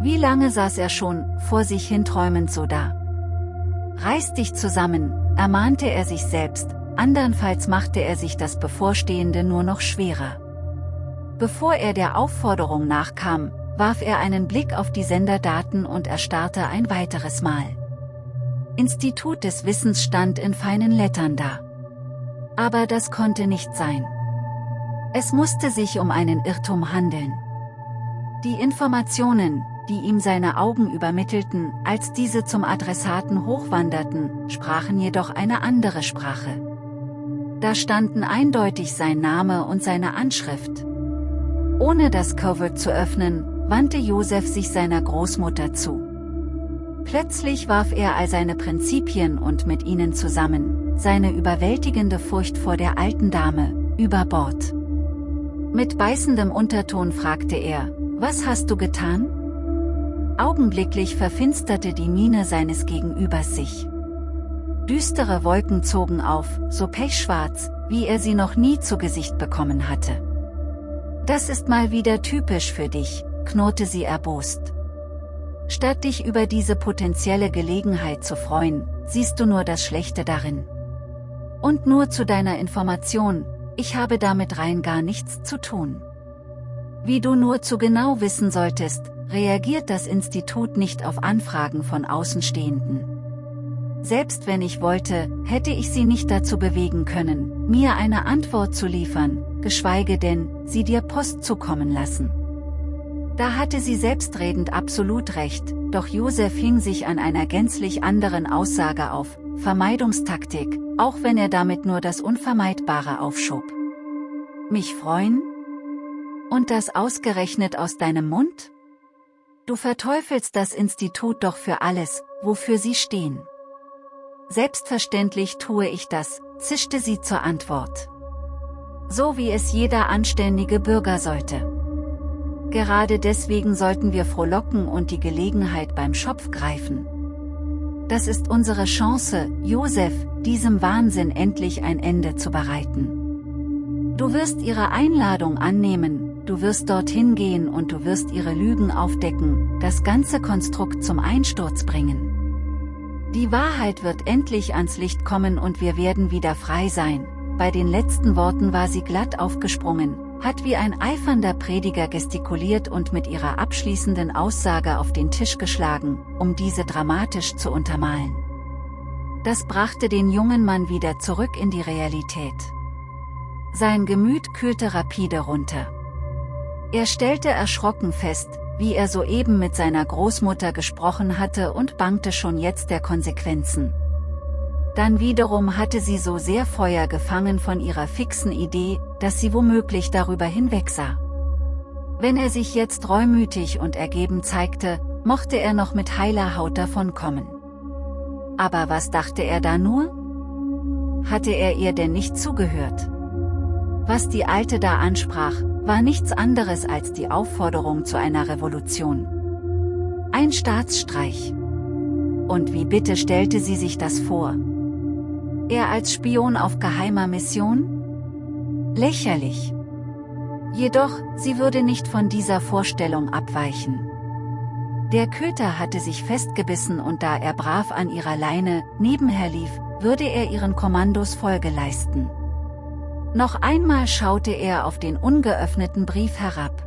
Wie lange saß er schon, vor sich hin träumend so da. Reiß dich zusammen, ermahnte er sich selbst, andernfalls machte er sich das Bevorstehende nur noch schwerer. Bevor er der Aufforderung nachkam, warf er einen Blick auf die Senderdaten und erstarrte ein weiteres Mal. Institut des Wissens stand in feinen Lettern da. Aber das konnte nicht sein. Es musste sich um einen Irrtum handeln. Die Informationen, die ihm seine Augen übermittelten, als diese zum Adressaten hochwanderten, sprachen jedoch eine andere Sprache. Da standen eindeutig sein Name und seine Anschrift. Ohne das Covert zu öffnen, wandte Josef sich seiner Großmutter zu. Plötzlich warf er all seine Prinzipien und mit ihnen zusammen, seine überwältigende Furcht vor der alten Dame, über Bord. Mit beißendem Unterton fragte er, was hast du getan? Augenblicklich verfinsterte die Miene seines Gegenübers sich. Düstere Wolken zogen auf, so pechschwarz, wie er sie noch nie zu Gesicht bekommen hatte. Das ist mal wieder typisch für dich, knurrte sie erbost. Statt dich über diese potenzielle Gelegenheit zu freuen, siehst du nur das Schlechte darin. Und nur zu deiner Information, ich habe damit rein gar nichts zu tun. Wie du nur zu genau wissen solltest, reagiert das Institut nicht auf Anfragen von Außenstehenden. Selbst wenn ich wollte, hätte ich sie nicht dazu bewegen können, mir eine Antwort zu liefern, geschweige denn, sie dir Post zukommen lassen. Da hatte sie selbstredend absolut recht, doch Josef hing sich an einer gänzlich anderen Aussage auf, Vermeidungstaktik, auch wenn er damit nur das Unvermeidbare aufschob. Mich freuen? Und das ausgerechnet aus deinem Mund? Du verteufelst das Institut doch für alles, wofür sie stehen. Selbstverständlich tue ich das, zischte sie zur Antwort. So wie es jeder anständige Bürger sollte. Gerade deswegen sollten wir frohlocken und die Gelegenheit beim Schopf greifen. Das ist unsere Chance, Josef, diesem Wahnsinn endlich ein Ende zu bereiten. Du wirst ihre Einladung annehmen, du wirst dorthin gehen und du wirst ihre Lügen aufdecken, das ganze Konstrukt zum Einsturz bringen. Die Wahrheit wird endlich ans Licht kommen und wir werden wieder frei sein. Bei den letzten Worten war sie glatt aufgesprungen, hat wie ein eifernder Prediger gestikuliert und mit ihrer abschließenden Aussage auf den Tisch geschlagen, um diese dramatisch zu untermalen. Das brachte den jungen Mann wieder zurück in die Realität. Sein Gemüt kühlte rapide runter. Er stellte erschrocken fest, wie er soeben mit seiner Großmutter gesprochen hatte und bangte schon jetzt der Konsequenzen. Dann wiederum hatte sie so sehr Feuer gefangen von ihrer fixen Idee, dass sie womöglich darüber hinwegsah. Wenn er sich jetzt reumütig und ergeben zeigte, mochte er noch mit heiler Haut davonkommen. Aber was dachte er da nur? Hatte er ihr denn nicht zugehört? Was die Alte da ansprach, war nichts anderes als die Aufforderung zu einer Revolution. Ein Staatsstreich. Und wie bitte stellte sie sich das vor? Er als Spion auf geheimer Mission? Lächerlich. Jedoch, sie würde nicht von dieser Vorstellung abweichen. Der Köter hatte sich festgebissen und da er brav an ihrer Leine nebenher lief, würde er ihren Kommandos Folge leisten. Noch einmal schaute er auf den ungeöffneten Brief herab.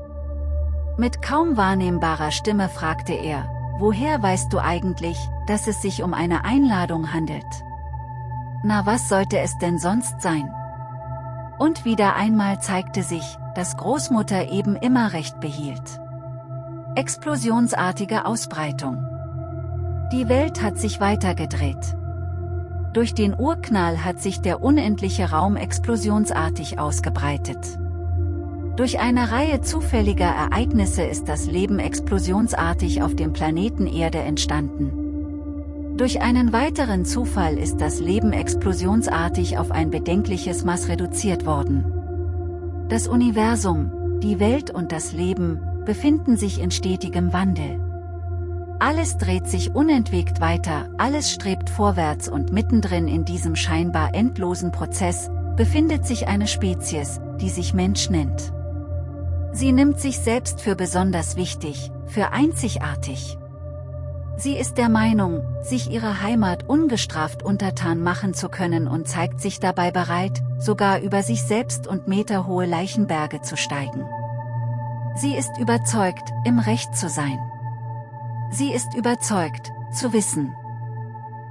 Mit kaum wahrnehmbarer Stimme fragte er, woher weißt du eigentlich, dass es sich um eine Einladung handelt? Na was sollte es denn sonst sein? Und wieder einmal zeigte sich, dass Großmutter eben immer recht behielt. Explosionsartige Ausbreitung. Die Welt hat sich weitergedreht. Durch den Urknall hat sich der unendliche Raum explosionsartig ausgebreitet. Durch eine Reihe zufälliger Ereignisse ist das Leben explosionsartig auf dem Planeten Erde entstanden. Durch einen weiteren Zufall ist das Leben explosionsartig auf ein bedenkliches Maß reduziert worden. Das Universum, die Welt und das Leben, befinden sich in stetigem Wandel. Alles dreht sich unentwegt weiter, alles strebt vorwärts und mittendrin in diesem scheinbar endlosen Prozess, befindet sich eine Spezies, die sich Mensch nennt. Sie nimmt sich selbst für besonders wichtig, für einzigartig. Sie ist der Meinung, sich ihrer Heimat ungestraft untertan machen zu können und zeigt sich dabei bereit, sogar über sich selbst und meterhohe Leichenberge zu steigen. Sie ist überzeugt, im Recht zu sein. Sie ist überzeugt, zu wissen.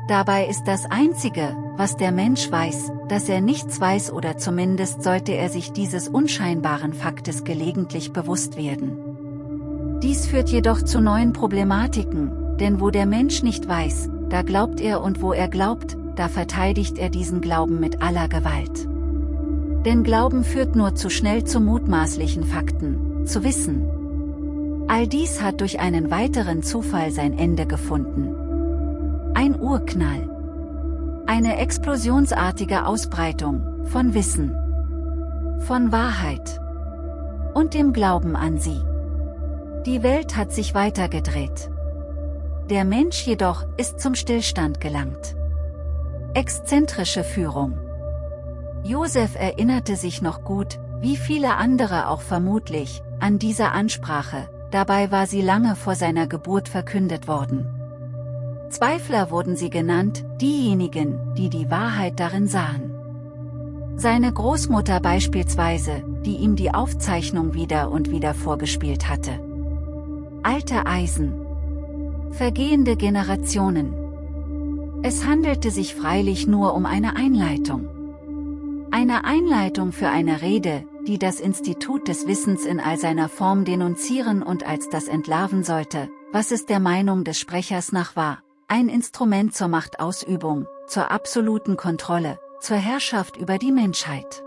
Dabei ist das Einzige, was der Mensch weiß, dass er nichts weiß oder zumindest sollte er sich dieses unscheinbaren Faktes gelegentlich bewusst werden. Dies führt jedoch zu neuen Problematiken, denn wo der Mensch nicht weiß, da glaubt er und wo er glaubt, da verteidigt er diesen Glauben mit aller Gewalt. Denn Glauben führt nur zu schnell zu mutmaßlichen Fakten, zu Wissen, All dies hat durch einen weiteren Zufall sein Ende gefunden. Ein Urknall. Eine explosionsartige Ausbreitung von Wissen, von Wahrheit und dem Glauben an sie. Die Welt hat sich weitergedreht. Der Mensch jedoch ist zum Stillstand gelangt. Exzentrische Führung. Josef erinnerte sich noch gut, wie viele andere auch vermutlich, an diese Ansprache, dabei war sie lange vor seiner Geburt verkündet worden. Zweifler wurden sie genannt, diejenigen, die die Wahrheit darin sahen. Seine Großmutter beispielsweise, die ihm die Aufzeichnung wieder und wieder vorgespielt hatte. Alte Eisen. Vergehende Generationen. Es handelte sich freilich nur um eine Einleitung. Eine Einleitung für eine Rede, die das Institut des Wissens in all seiner Form denunzieren und als das entlarven sollte, was es der Meinung des Sprechers nach war, ein Instrument zur Machtausübung, zur absoluten Kontrolle, zur Herrschaft über die Menschheit.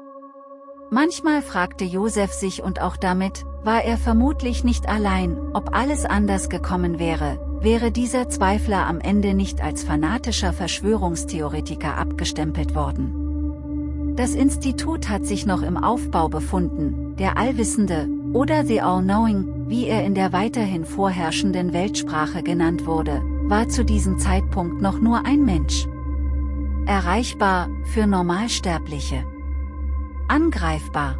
Manchmal fragte Josef sich und auch damit, war er vermutlich nicht allein, ob alles anders gekommen wäre, wäre dieser Zweifler am Ende nicht als fanatischer Verschwörungstheoretiker abgestempelt worden. Das Institut hat sich noch im Aufbau befunden, der Allwissende, oder The All-Knowing, wie er in der weiterhin vorherrschenden Weltsprache genannt wurde, war zu diesem Zeitpunkt noch nur ein Mensch. Erreichbar, für Normalsterbliche. Angreifbar.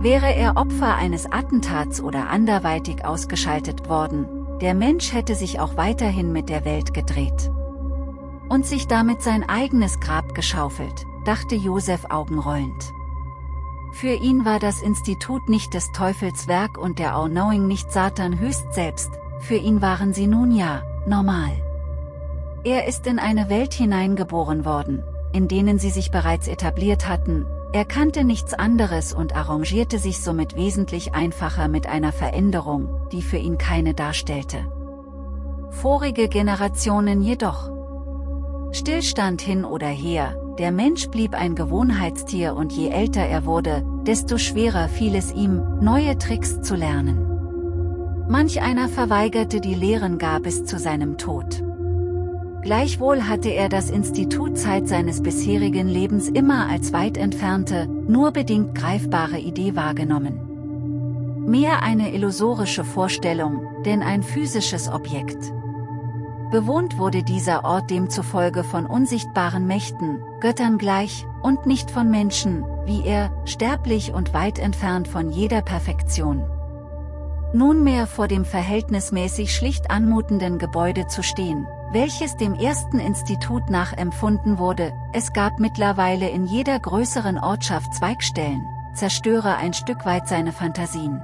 Wäre er Opfer eines Attentats oder anderweitig ausgeschaltet worden, der Mensch hätte sich auch weiterhin mit der Welt gedreht. Und sich damit sein eigenes Grab geschaufelt dachte Josef augenrollend. Für ihn war das Institut nicht des Teufels Werk und der All-Knowing nicht Satan höchst selbst, für ihn waren sie nun ja, normal. Er ist in eine Welt hineingeboren worden, in denen sie sich bereits etabliert hatten, er kannte nichts anderes und arrangierte sich somit wesentlich einfacher mit einer Veränderung, die für ihn keine darstellte. Vorige Generationen jedoch. Stillstand hin oder her, der Mensch blieb ein Gewohnheitstier und je älter er wurde, desto schwerer fiel es ihm, neue Tricks zu lernen. Manch einer verweigerte die Lehren gar bis zu seinem Tod. Gleichwohl hatte er das Institut Zeit seines bisherigen Lebens immer als weit entfernte, nur bedingt greifbare Idee wahrgenommen. Mehr eine illusorische Vorstellung, denn ein physisches Objekt. Bewohnt wurde dieser Ort demzufolge von unsichtbaren Mächten, Göttern gleich, und nicht von Menschen, wie er, sterblich und weit entfernt von jeder Perfektion. Nunmehr vor dem verhältnismäßig schlicht anmutenden Gebäude zu stehen, welches dem ersten Institut nachempfunden wurde, es gab mittlerweile in jeder größeren Ortschaft Zweigstellen, zerstöre ein Stück weit seine Fantasien.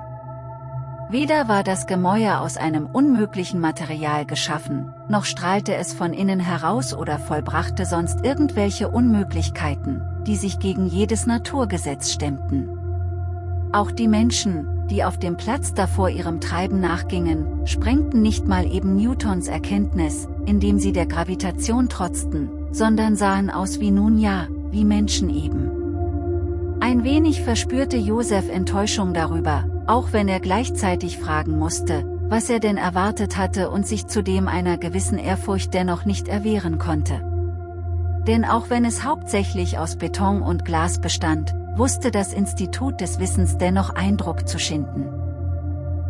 Weder war das Gemäuer aus einem unmöglichen Material geschaffen, noch strahlte es von innen heraus oder vollbrachte sonst irgendwelche Unmöglichkeiten, die sich gegen jedes Naturgesetz stemmten. Auch die Menschen, die auf dem Platz davor ihrem Treiben nachgingen, sprengten nicht mal eben Newtons Erkenntnis, indem sie der Gravitation trotzten, sondern sahen aus wie nun ja, wie Menschen eben. Ein wenig verspürte Josef Enttäuschung darüber, auch wenn er gleichzeitig fragen musste, was er denn erwartet hatte und sich zudem einer gewissen Ehrfurcht dennoch nicht erwehren konnte. Denn auch wenn es hauptsächlich aus Beton und Glas bestand, wusste das Institut des Wissens dennoch Eindruck zu schinden.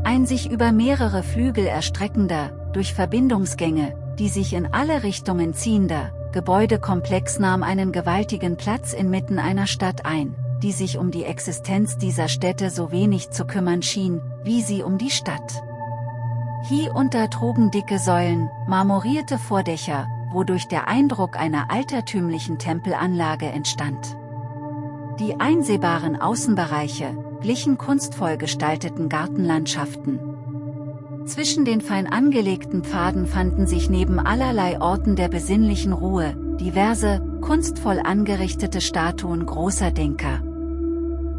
Ein sich über mehrere Flügel erstreckender, durch Verbindungsgänge, die sich in alle Richtungen ziehender, Gebäudekomplex nahm einen gewaltigen Platz inmitten einer Stadt ein, die sich um die Existenz dieser Städte so wenig zu kümmern schien, wie sie um die Stadt. Hier unter trugen dicke Säulen, marmorierte Vordächer, wodurch der Eindruck einer altertümlichen Tempelanlage entstand. Die einsehbaren Außenbereiche glichen kunstvoll gestalteten Gartenlandschaften. Zwischen den fein angelegten Pfaden fanden sich neben allerlei Orten der besinnlichen Ruhe, diverse, kunstvoll angerichtete Statuen großer Denker.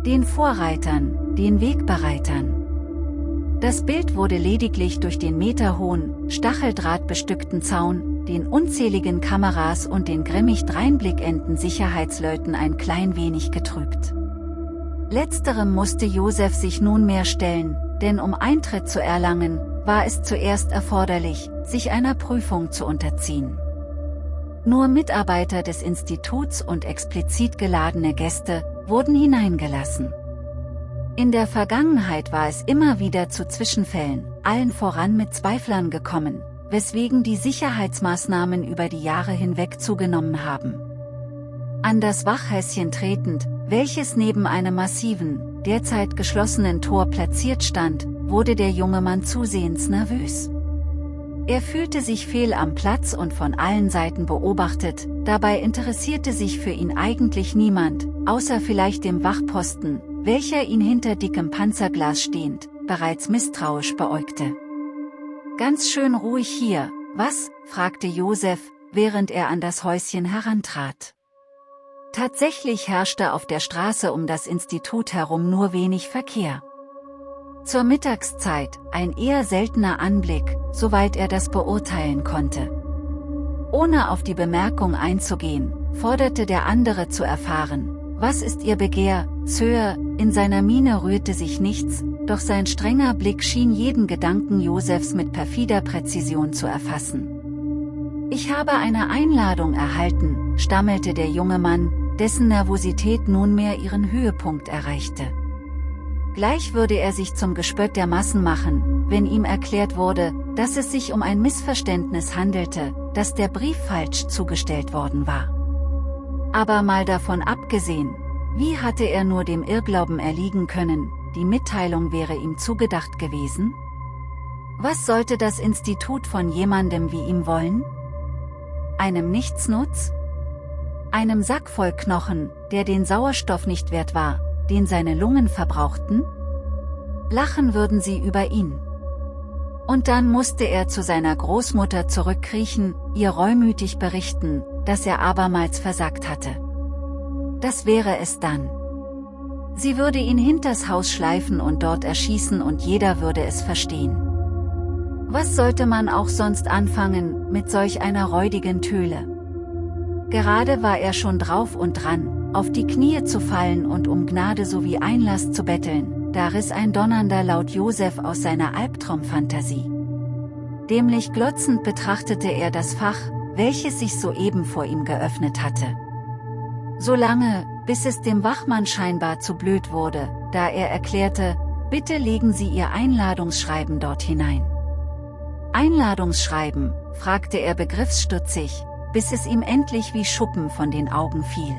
Den Vorreitern, den Wegbereitern. Das Bild wurde lediglich durch den meterhohen, stacheldrahtbestückten Zaun, den unzähligen Kameras und den grimmig dreinblickenden Sicherheitsleuten ein klein wenig getrübt. Letzterem musste Josef sich nunmehr stellen, denn um Eintritt zu erlangen, war es zuerst erforderlich, sich einer Prüfung zu unterziehen. Nur Mitarbeiter des Instituts und explizit geladene Gäste wurden hineingelassen. In der Vergangenheit war es immer wieder zu Zwischenfällen, allen voran mit Zweiflern gekommen, weswegen die Sicherheitsmaßnahmen über die Jahre hinweg zugenommen haben. An das Wachhäuschen tretend, welches neben einem massiven, derzeit geschlossenen Tor platziert stand, wurde der junge Mann zusehends nervös. Er fühlte sich fehl am Platz und von allen Seiten beobachtet, dabei interessierte sich für ihn eigentlich niemand, außer vielleicht dem Wachposten, welcher ihn hinter dickem Panzerglas stehend, bereits misstrauisch beäugte. Ganz schön ruhig hier, was? fragte Josef, während er an das Häuschen herantrat. Tatsächlich herrschte auf der Straße um das Institut herum nur wenig Verkehr. Zur Mittagszeit, ein eher seltener Anblick, soweit er das beurteilen konnte. Ohne auf die Bemerkung einzugehen, forderte der andere zu erfahren, was ist Ihr Begehr, Sir, in seiner Miene rührte sich nichts, doch sein strenger Blick schien jeden Gedanken Josefs mit perfider Präzision zu erfassen. Ich habe eine Einladung erhalten, stammelte der junge Mann, dessen Nervosität nunmehr ihren Höhepunkt erreichte. Gleich würde er sich zum Gespött der Massen machen, wenn ihm erklärt wurde, dass es sich um ein Missverständnis handelte, dass der Brief falsch zugestellt worden war. Aber mal davon abgesehen, wie hatte er nur dem Irrglauben erliegen können, die Mitteilung wäre ihm zugedacht gewesen? Was sollte das Institut von jemandem wie ihm wollen? Einem Nichtsnutz? Einem Sack voll Knochen, der den Sauerstoff nicht wert war, den seine Lungen verbrauchten? Lachen würden sie über ihn. Und dann musste er zu seiner Großmutter zurückkriechen, ihr reumütig berichten, dass er abermals versagt hatte. Das wäre es dann. Sie würde ihn hinters Haus schleifen und dort erschießen und jeder würde es verstehen. Was sollte man auch sonst anfangen, mit solch einer räudigen Töle? Gerade war er schon drauf und dran, auf die Knie zu fallen und um Gnade sowie Einlass zu betteln, da riss ein donnernder Laut Josef aus seiner Albtraumfantasie. Dämlich glotzend betrachtete er das Fach, welches sich soeben vor ihm geöffnet hatte. Solange, bis es dem Wachmann scheinbar zu blöd wurde, da er erklärte, bitte legen Sie Ihr Einladungsschreiben dort hinein. Einladungsschreiben, fragte er begriffsstutzig, bis es ihm endlich wie Schuppen von den Augen fiel.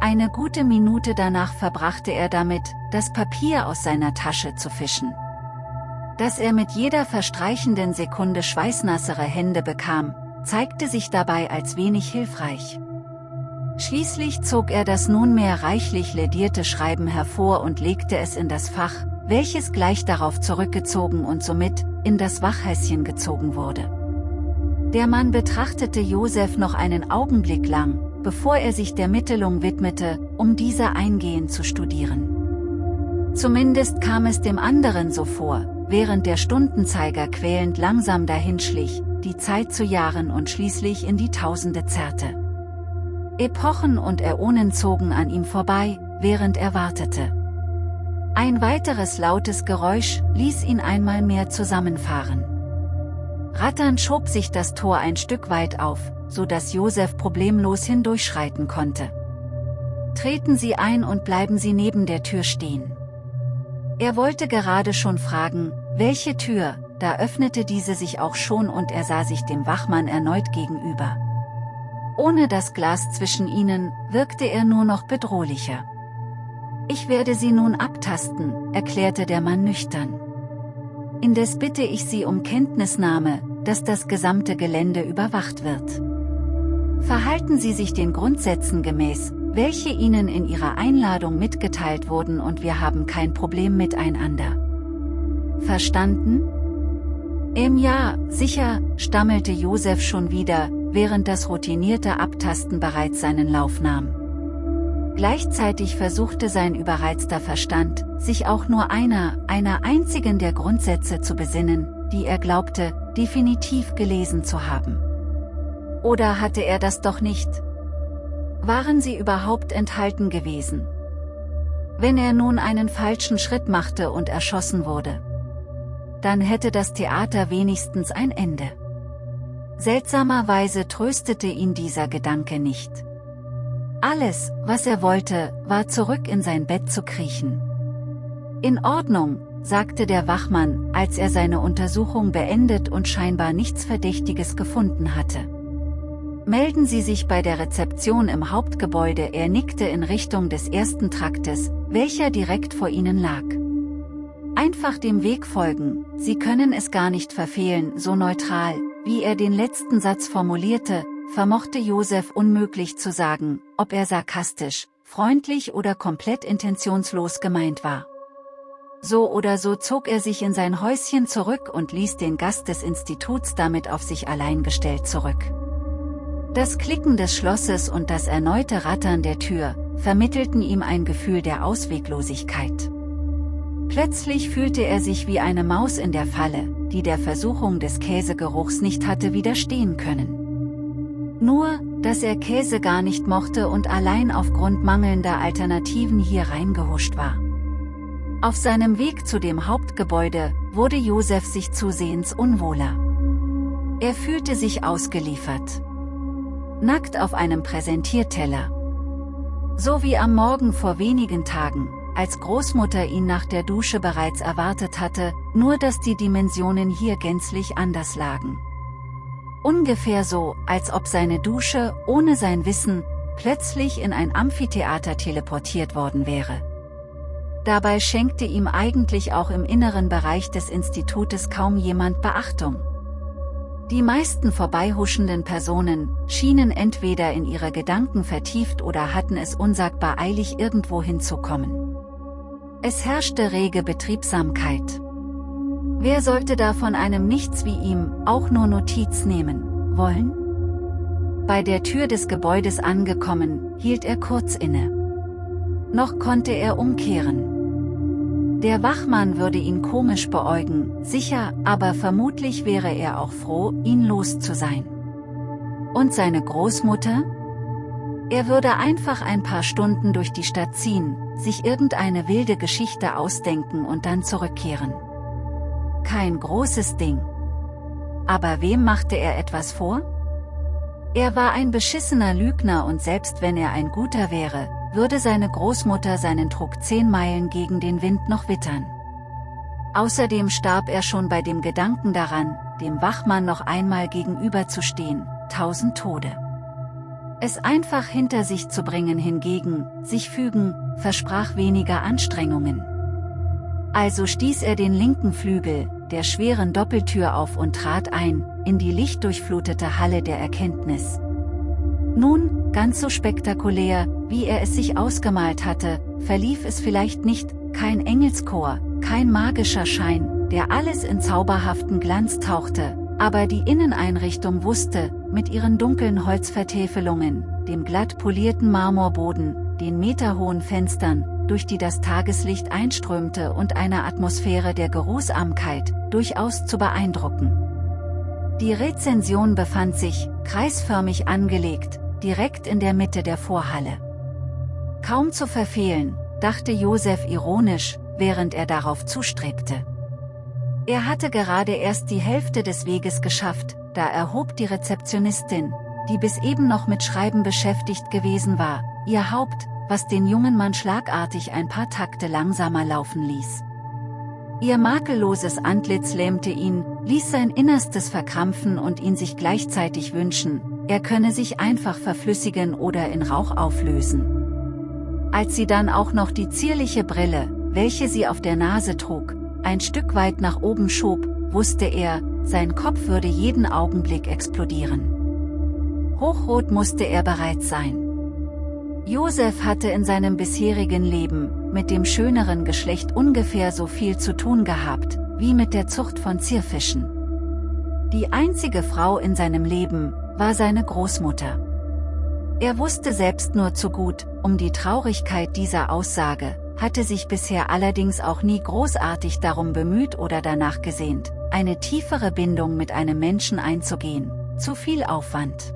Eine gute Minute danach verbrachte er damit, das Papier aus seiner Tasche zu fischen. Dass er mit jeder verstreichenden Sekunde schweißnassere Hände bekam, zeigte sich dabei als wenig hilfreich. Schließlich zog er das nunmehr reichlich ledierte Schreiben hervor und legte es in das Fach, welches gleich darauf zurückgezogen und somit, in das Wachhäuschen gezogen wurde. Der Mann betrachtete Josef noch einen Augenblick lang, bevor er sich der Mittelung widmete, um diese eingehend zu studieren. Zumindest kam es dem anderen so vor, während der Stundenzeiger quälend langsam dahinschlich, die Zeit zu Jahren und schließlich in die Tausende zerrte. Epochen und Äonen zogen an ihm vorbei, während er wartete. Ein weiteres lautes Geräusch ließ ihn einmal mehr zusammenfahren. Ratternd schob sich das Tor ein Stück weit auf, so dass Josef problemlos hindurchschreiten konnte. Treten Sie ein und bleiben Sie neben der Tür stehen. Er wollte gerade schon fragen, welche Tür, da öffnete diese sich auch schon und er sah sich dem Wachmann erneut gegenüber. Ohne das Glas zwischen ihnen, wirkte er nur noch bedrohlicher. Ich werde Sie nun abtasten, erklärte der Mann nüchtern. Indes bitte ich Sie um Kenntnisnahme, dass das gesamte Gelände überwacht wird. Verhalten Sie sich den Grundsätzen gemäß, welche Ihnen in Ihrer Einladung mitgeteilt wurden und wir haben kein Problem miteinander. Verstanden? Im Ja, sicher, stammelte Josef schon wieder, während das routinierte Abtasten bereits seinen Lauf nahm. Gleichzeitig versuchte sein überreizter Verstand, sich auch nur einer, einer einzigen der Grundsätze zu besinnen, die er glaubte, definitiv gelesen zu haben. Oder hatte er das doch nicht? Waren sie überhaupt enthalten gewesen? Wenn er nun einen falschen Schritt machte und erschossen wurde, dann hätte das Theater wenigstens ein Ende. Seltsamerweise tröstete ihn dieser Gedanke nicht. Alles, was er wollte, war zurück in sein Bett zu kriechen. In Ordnung, sagte der Wachmann, als er seine Untersuchung beendet und scheinbar nichts Verdächtiges gefunden hatte. Melden Sie sich bei der Rezeption im Hauptgebäude. Er nickte in Richtung des ersten Traktes, welcher direkt vor ihnen lag. Einfach dem Weg folgen, Sie können es gar nicht verfehlen, so neutral, wie er den letzten Satz formulierte, vermochte Josef unmöglich zu sagen, ob er sarkastisch, freundlich oder komplett intentionslos gemeint war. So oder so zog er sich in sein Häuschen zurück und ließ den Gast des Instituts damit auf sich allein gestellt zurück. Das Klicken des Schlosses und das erneute Rattern der Tür, vermittelten ihm ein Gefühl der Ausweglosigkeit. Plötzlich fühlte er sich wie eine Maus in der Falle, die der Versuchung des Käsegeruchs nicht hatte widerstehen können. Nur, dass er Käse gar nicht mochte und allein aufgrund mangelnder Alternativen hier reingehuscht war. Auf seinem Weg zu dem Hauptgebäude, wurde Josef sich zusehends unwohler. Er fühlte sich ausgeliefert. Nackt auf einem Präsentierteller. So wie am Morgen vor wenigen Tagen, als Großmutter ihn nach der Dusche bereits erwartet hatte, nur dass die Dimensionen hier gänzlich anders lagen. Ungefähr so, als ob seine Dusche, ohne sein Wissen, plötzlich in ein Amphitheater teleportiert worden wäre. Dabei schenkte ihm eigentlich auch im inneren Bereich des Institutes kaum jemand Beachtung. Die meisten vorbeihuschenden Personen schienen entweder in ihre Gedanken vertieft oder hatten es unsagbar eilig irgendwo hinzukommen. Es herrschte rege Betriebsamkeit. Wer sollte da von einem Nichts wie ihm auch nur Notiz nehmen wollen? Bei der Tür des Gebäudes angekommen, hielt er kurz inne. Noch konnte er umkehren. Der Wachmann würde ihn komisch beäugen, sicher, aber vermutlich wäre er auch froh, ihn los zu sein. Und seine Großmutter? Er würde einfach ein paar Stunden durch die Stadt ziehen, sich irgendeine wilde Geschichte ausdenken und dann zurückkehren. Kein großes Ding. Aber wem machte er etwas vor? Er war ein beschissener Lügner und selbst wenn er ein guter wäre, würde seine Großmutter seinen Druck zehn Meilen gegen den Wind noch wittern. Außerdem starb er schon bei dem Gedanken daran, dem Wachmann noch einmal gegenüberzustehen, tausend Tode. Es einfach hinter sich zu bringen hingegen, sich fügen, versprach weniger Anstrengungen. Also stieß er den linken Flügel, der schweren Doppeltür auf und trat ein, in die lichtdurchflutete Halle der Erkenntnis. Nun, ganz so spektakulär, wie er es sich ausgemalt hatte, verlief es vielleicht nicht, kein Engelschor, kein magischer Schein, der alles in zauberhaften Glanz tauchte, aber die Inneneinrichtung wusste, mit ihren dunklen Holzvertäfelungen, dem glatt polierten Marmorboden, den meterhohen Fenstern, durch die das Tageslicht einströmte und einer Atmosphäre der Geruhsamkeit, durchaus zu beeindrucken. Die Rezension befand sich, kreisförmig angelegt, direkt in der Mitte der Vorhalle. Kaum zu verfehlen, dachte Josef ironisch, während er darauf zustrebte. Er hatte gerade erst die Hälfte des Weges geschafft, da erhob die Rezeptionistin, die bis eben noch mit Schreiben beschäftigt gewesen war, ihr Haupt, was den jungen Mann schlagartig ein paar Takte langsamer laufen ließ. Ihr makelloses Antlitz lähmte ihn, ließ sein Innerstes verkrampfen und ihn sich gleichzeitig wünschen, er könne sich einfach verflüssigen oder in Rauch auflösen. Als sie dann auch noch die zierliche Brille, welche sie auf der Nase trug, ein Stück weit nach oben schob, wusste er, sein Kopf würde jeden Augenblick explodieren. Hochrot musste er bereits sein. Josef hatte in seinem bisherigen Leben, mit dem schöneren Geschlecht ungefähr so viel zu tun gehabt, wie mit der Zucht von Zierfischen. Die einzige Frau in seinem Leben, war seine Großmutter. Er wusste selbst nur zu gut, um die Traurigkeit dieser Aussage, hatte sich bisher allerdings auch nie großartig darum bemüht oder danach gesehnt, eine tiefere Bindung mit einem Menschen einzugehen, zu viel Aufwand.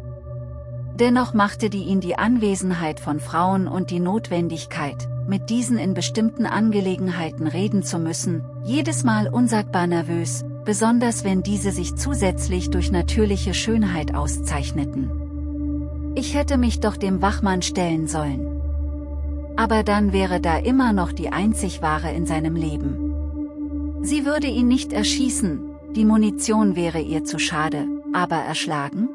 Dennoch machte die ihn die Anwesenheit von Frauen und die Notwendigkeit, mit diesen in bestimmten Angelegenheiten reden zu müssen, jedes Mal unsagbar nervös, besonders wenn diese sich zusätzlich durch natürliche Schönheit auszeichneten. Ich hätte mich doch dem Wachmann stellen sollen. Aber dann wäre da immer noch die einzig wahre in seinem Leben. Sie würde ihn nicht erschießen, die Munition wäre ihr zu schade, aber erschlagen?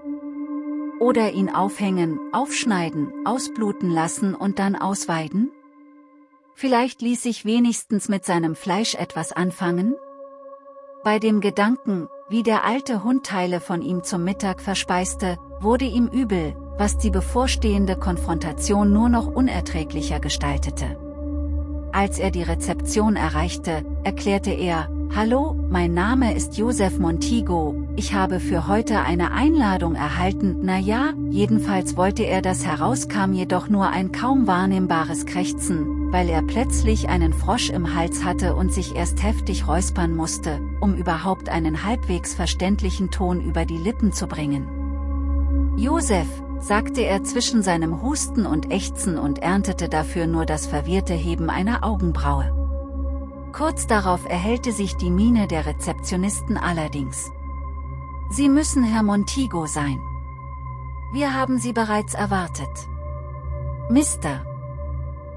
Oder ihn aufhängen, aufschneiden, ausbluten lassen und dann ausweiden? Vielleicht ließ sich wenigstens mit seinem Fleisch etwas anfangen? Bei dem Gedanken, wie der alte Hund Teile von ihm zum Mittag verspeiste, wurde ihm übel, was die bevorstehende Konfrontation nur noch unerträglicher gestaltete. Als er die Rezeption erreichte, erklärte er, Hallo, mein Name ist Josef Montigo, ich habe für heute eine Einladung erhalten, na ja, jedenfalls wollte er das herauskam jedoch nur ein kaum wahrnehmbares Krächzen, weil er plötzlich einen Frosch im Hals hatte und sich erst heftig räuspern musste, um überhaupt einen halbwegs verständlichen Ton über die Lippen zu bringen. Josef, sagte er zwischen seinem Husten und Ächzen und erntete dafür nur das verwirrte Heben einer Augenbraue. Kurz darauf erhellte sich die Miene der Rezeptionisten allerdings. Sie müssen Herr Montigo sein. Wir haben Sie bereits erwartet. Mr.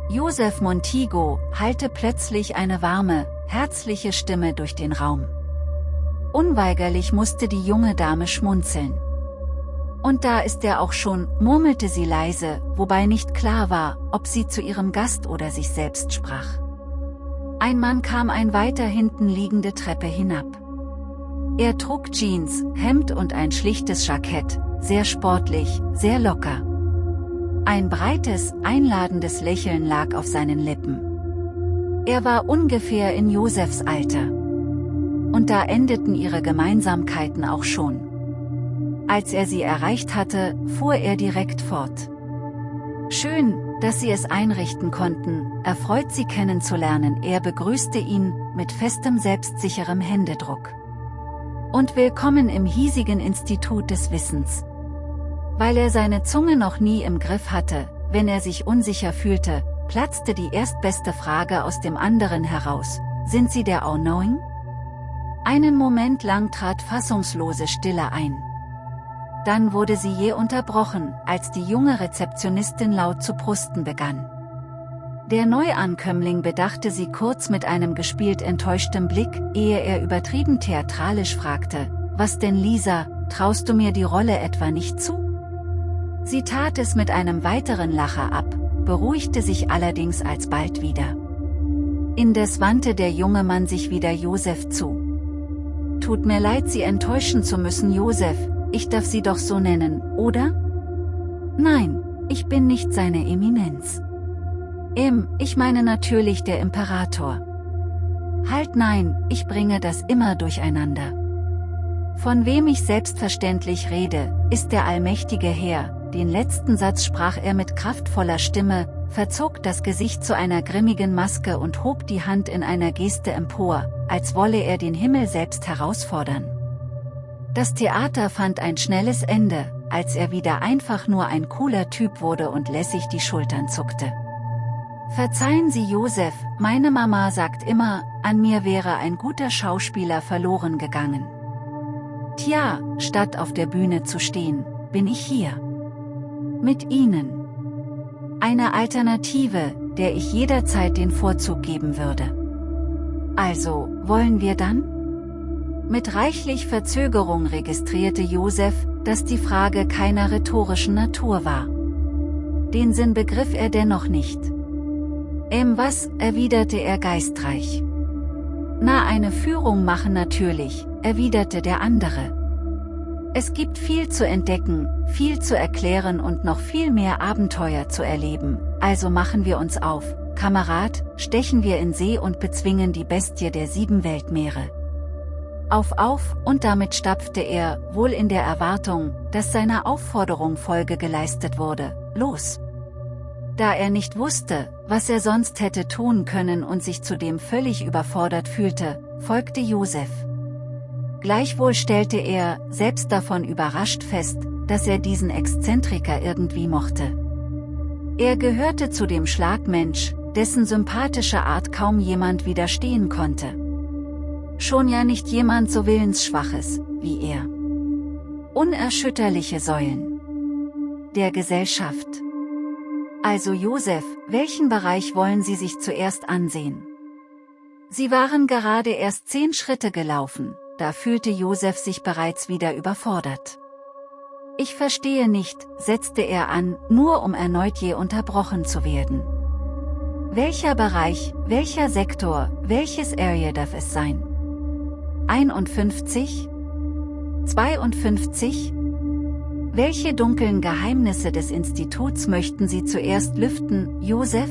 Josef Montigo halte plötzlich eine warme, herzliche Stimme durch den Raum. Unweigerlich musste die junge Dame schmunzeln. Und da ist er auch schon, murmelte sie leise, wobei nicht klar war, ob sie zu ihrem Gast oder sich selbst sprach. Ein Mann kam ein weiter hinten liegende Treppe hinab. Er trug Jeans, Hemd und ein schlichtes Jackett, sehr sportlich, sehr locker. Ein breites, einladendes Lächeln lag auf seinen Lippen. Er war ungefähr in Josefs Alter. Und da endeten ihre Gemeinsamkeiten auch schon. Als er sie erreicht hatte, fuhr er direkt fort. Schön, dass Sie es einrichten konnten, erfreut Sie kennenzulernen. Er begrüßte ihn, mit festem selbstsicherem Händedruck. Und willkommen im hiesigen Institut des Wissens. Weil er seine Zunge noch nie im Griff hatte, wenn er sich unsicher fühlte, platzte die erstbeste Frage aus dem anderen heraus. Sind Sie der All-Knowing? Einen Moment lang trat fassungslose Stille ein. Dann wurde sie je unterbrochen, als die junge Rezeptionistin laut zu prusten begann. Der Neuankömmling bedachte sie kurz mit einem gespielt enttäuschtem Blick, ehe er übertrieben theatralisch fragte, was denn Lisa, traust du mir die Rolle etwa nicht zu? Sie tat es mit einem weiteren Lacher ab, beruhigte sich allerdings alsbald wieder. Indes wandte der junge Mann sich wieder Josef zu. Tut mir leid Sie enttäuschen zu müssen Josef, ich darf Sie doch so nennen, oder? Nein, ich bin nicht seine Eminenz. Im, ich meine natürlich der Imperator. Halt nein, ich bringe das immer durcheinander. Von wem ich selbstverständlich rede, ist der allmächtige Herr, den letzten Satz sprach er mit kraftvoller Stimme, verzog das Gesicht zu einer grimmigen Maske und hob die Hand in einer Geste empor, als wolle er den Himmel selbst herausfordern. Das Theater fand ein schnelles Ende, als er wieder einfach nur ein cooler Typ wurde und lässig die Schultern zuckte. Verzeihen Sie Josef, meine Mama sagt immer, an mir wäre ein guter Schauspieler verloren gegangen. Tja, statt auf der Bühne zu stehen, bin ich hier. Mit Ihnen. Eine Alternative, der ich jederzeit den Vorzug geben würde. Also, wollen wir dann? Mit reichlich Verzögerung registrierte Josef, dass die Frage keiner rhetorischen Natur war. Den Sinn begriff er dennoch nicht. Ähm was, erwiderte er geistreich. Na eine Führung machen natürlich, erwiderte der andere. Es gibt viel zu entdecken, viel zu erklären und noch viel mehr Abenteuer zu erleben, also machen wir uns auf, Kamerad, stechen wir in See und bezwingen die Bestie der sieben Weltmeere. Auf auf, und damit stapfte er, wohl in der Erwartung, dass seiner Aufforderung Folge geleistet wurde, los. Da er nicht wusste, was er sonst hätte tun können und sich zudem völlig überfordert fühlte, folgte Josef. Gleichwohl stellte er, selbst davon überrascht fest, dass er diesen Exzentriker irgendwie mochte. Er gehörte zu dem Schlagmensch, dessen sympathische Art kaum jemand widerstehen konnte. Schon ja nicht jemand so willensschwaches, wie er. Unerschütterliche Säulen. Der Gesellschaft. Also Josef, welchen Bereich wollen Sie sich zuerst ansehen? Sie waren gerade erst zehn Schritte gelaufen, da fühlte Josef sich bereits wieder überfordert. Ich verstehe nicht, setzte er an, nur um erneut je unterbrochen zu werden. Welcher Bereich, welcher Sektor, welches Area darf es sein? 51? 52? Welche dunklen Geheimnisse des Instituts möchten Sie zuerst lüften, Josef?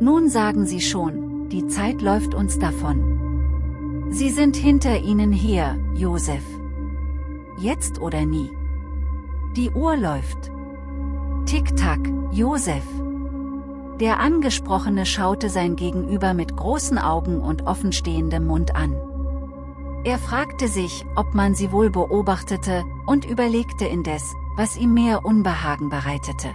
Nun sagen Sie schon, die Zeit läuft uns davon. Sie sind hinter Ihnen her, Josef. Jetzt oder nie. Die Uhr läuft. Tick-Tack, Josef. Der Angesprochene schaute sein Gegenüber mit großen Augen und offenstehendem Mund an. Er fragte sich, ob man sie wohl beobachtete, und überlegte indes, was ihm mehr Unbehagen bereitete.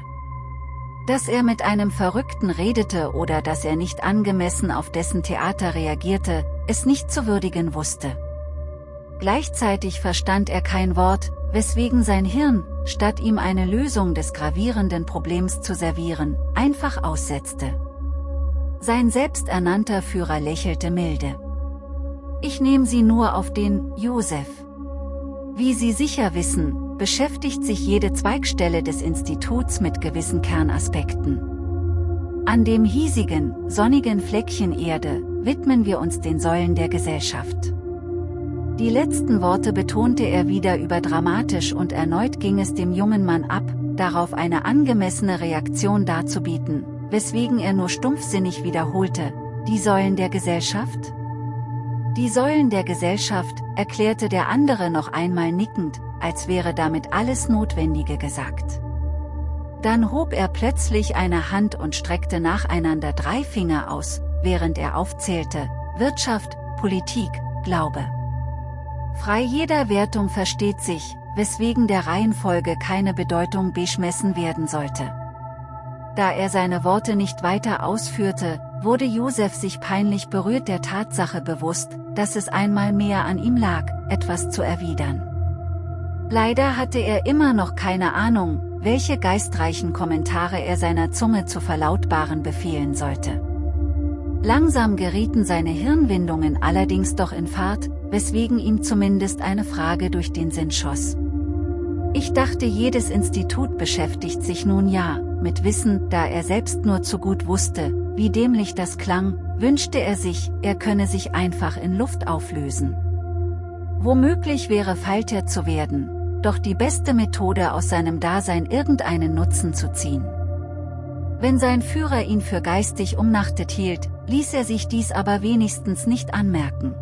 Dass er mit einem Verrückten redete oder dass er nicht angemessen auf dessen Theater reagierte, es nicht zu würdigen wusste. Gleichzeitig verstand er kein Wort, weswegen sein Hirn, statt ihm eine Lösung des gravierenden Problems zu servieren, einfach aussetzte. Sein selbsternannter Führer lächelte milde. Ich nehme Sie nur auf den Josef. Wie Sie sicher wissen, beschäftigt sich jede Zweigstelle des Instituts mit gewissen Kernaspekten. An dem hiesigen, sonnigen Fleckchen Erde widmen wir uns den Säulen der Gesellschaft. Die letzten Worte betonte er wieder überdramatisch und erneut ging es dem jungen Mann ab, darauf eine angemessene Reaktion darzubieten, weswegen er nur stumpfsinnig wiederholte, die Säulen der Gesellschaft? Die Säulen der Gesellschaft, erklärte der andere noch einmal nickend, als wäre damit alles Notwendige gesagt. Dann hob er plötzlich eine Hand und streckte nacheinander drei Finger aus, während er aufzählte, Wirtschaft, Politik, Glaube. Frei jeder Wertung versteht sich, weswegen der Reihenfolge keine Bedeutung beschmessen werden sollte. Da er seine Worte nicht weiter ausführte, wurde Josef sich peinlich berührt der Tatsache bewusst, dass es einmal mehr an ihm lag, etwas zu erwidern. Leider hatte er immer noch keine Ahnung, welche geistreichen Kommentare er seiner Zunge zu verlautbaren befehlen sollte. Langsam gerieten seine Hirnwindungen allerdings doch in Fahrt, weswegen ihm zumindest eine Frage durch den Sinn schoss. Ich dachte jedes Institut beschäftigt sich nun ja, mit Wissen, da er selbst nur zu gut wusste, wie dämlich das klang, wünschte er sich, er könne sich einfach in Luft auflösen. Womöglich wäre Falter zu werden, doch die beste Methode aus seinem Dasein irgendeinen Nutzen zu ziehen. Wenn sein Führer ihn für geistig umnachtet hielt, ließ er sich dies aber wenigstens nicht anmerken.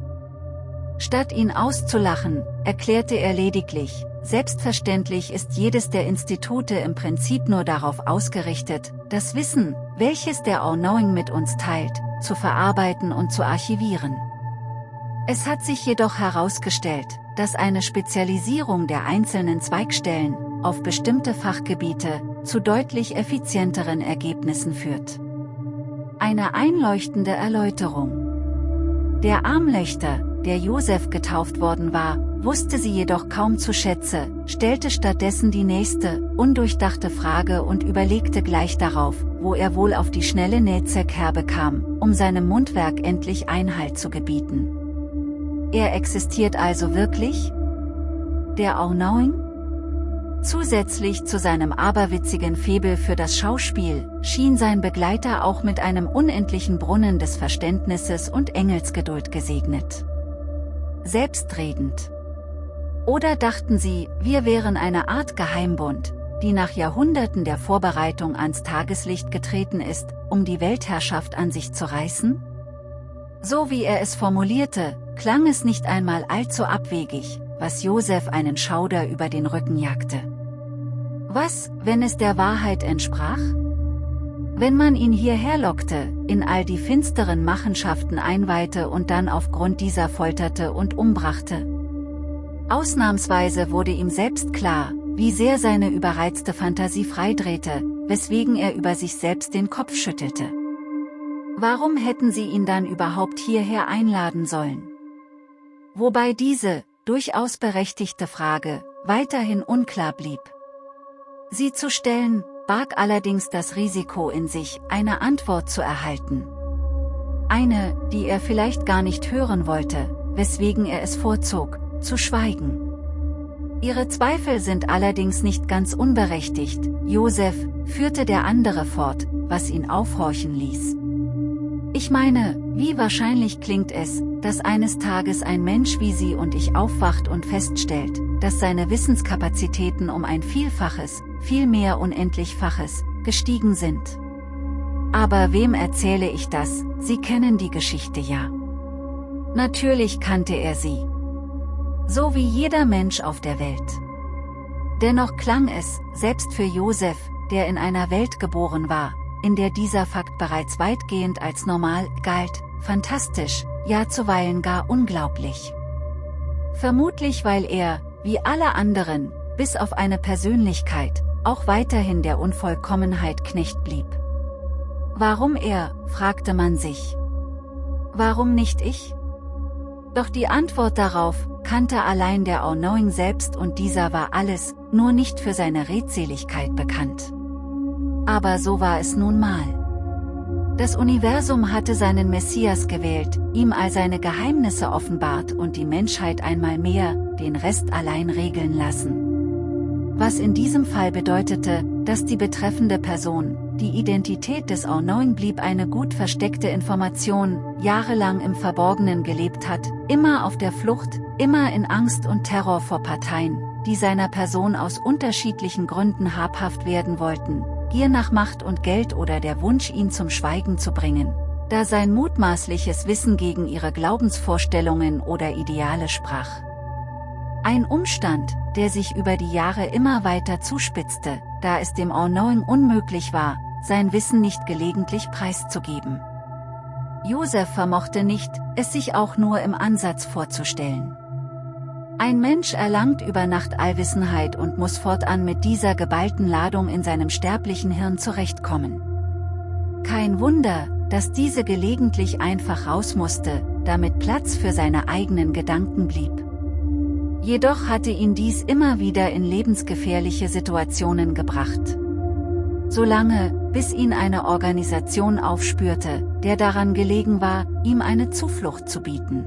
Statt ihn auszulachen, erklärte er lediglich, selbstverständlich ist jedes der Institute im Prinzip nur darauf ausgerichtet, das Wissen, welches der All-Knowing mit uns teilt, zu verarbeiten und zu archivieren. Es hat sich jedoch herausgestellt, dass eine Spezialisierung der einzelnen Zweigstellen auf bestimmte Fachgebiete zu deutlich effizienteren Ergebnissen führt. Eine einleuchtende Erläuterung. Der Armlöchter, der Josef getauft worden war, wusste sie jedoch kaum zu schätze, stellte stattdessen die nächste, undurchdachte Frage und überlegte gleich darauf, wo er wohl auf die schnelle Nähzerkerbe kam, um seinem Mundwerk endlich Einhalt zu gebieten. Er existiert also wirklich? Der All-Knowing? Zusätzlich zu seinem aberwitzigen Febel für das Schauspiel, schien sein Begleiter auch mit einem unendlichen Brunnen des Verständnisses und Engelsgeduld gesegnet. Selbstredend. Oder dachten sie, wir wären eine Art Geheimbund, die nach Jahrhunderten der Vorbereitung ans Tageslicht getreten ist, um die Weltherrschaft an sich zu reißen? So wie er es formulierte, klang es nicht einmal allzu abwegig, was Josef einen Schauder über den Rücken jagte. Was, wenn es der Wahrheit entsprach? Wenn man ihn hierher lockte, in all die finsteren Machenschaften einweihte und dann aufgrund dieser folterte und umbrachte. Ausnahmsweise wurde ihm selbst klar, wie sehr seine überreizte Fantasie freidrehte, weswegen er über sich selbst den Kopf schüttelte. Warum hätten sie ihn dann überhaupt hierher einladen sollen? wobei diese, durchaus berechtigte Frage, weiterhin unklar blieb. Sie zu stellen, barg allerdings das Risiko in sich, eine Antwort zu erhalten. Eine, die er vielleicht gar nicht hören wollte, weswegen er es vorzog, zu schweigen. Ihre Zweifel sind allerdings nicht ganz unberechtigt, Josef, führte der andere fort, was ihn aufhorchen ließ. Ich meine, wie wahrscheinlich klingt es, dass eines Tages ein Mensch wie Sie und ich aufwacht und feststellt, dass seine Wissenskapazitäten um ein Vielfaches, vielmehr Unendlichfaches, gestiegen sind. Aber wem erzähle ich das, Sie kennen die Geschichte ja. Natürlich kannte er sie. So wie jeder Mensch auf der Welt. Dennoch klang es, selbst für Josef, der in einer Welt geboren war, in der dieser Fakt bereits weitgehend als normal galt, fantastisch, ja zuweilen gar unglaublich. Vermutlich weil er, wie alle anderen, bis auf eine Persönlichkeit, auch weiterhin der Unvollkommenheit Knecht blieb. Warum er, fragte man sich. Warum nicht ich? Doch die Antwort darauf, kannte allein der All-Knowing selbst und dieser war alles, nur nicht für seine Redseligkeit bekannt. Aber so war es nun mal. Das Universum hatte seinen Messias gewählt, ihm all seine Geheimnisse offenbart und die Menschheit einmal mehr, den Rest allein regeln lassen. Was in diesem Fall bedeutete, dass die betreffende Person, die Identität des All-Knowing blieb eine gut versteckte Information, jahrelang im Verborgenen gelebt hat, immer auf der Flucht, immer in Angst und Terror vor Parteien, die seiner Person aus unterschiedlichen Gründen habhaft werden wollten, Gier nach Macht und Geld oder der Wunsch ihn zum Schweigen zu bringen, da sein mutmaßliches Wissen gegen ihre Glaubensvorstellungen oder Ideale sprach. Ein Umstand, der sich über die Jahre immer weiter zuspitzte, da es dem All-Knowing unmöglich war, sein Wissen nicht gelegentlich preiszugeben. Josef vermochte nicht, es sich auch nur im Ansatz vorzustellen. Ein Mensch erlangt über Nacht Allwissenheit und muss fortan mit dieser geballten Ladung in seinem sterblichen Hirn zurechtkommen. Kein Wunder, dass diese gelegentlich einfach raus musste, damit Platz für seine eigenen Gedanken blieb. Jedoch hatte ihn dies immer wieder in lebensgefährliche Situationen gebracht. Solange, bis ihn eine Organisation aufspürte, der daran gelegen war, ihm eine Zuflucht zu bieten.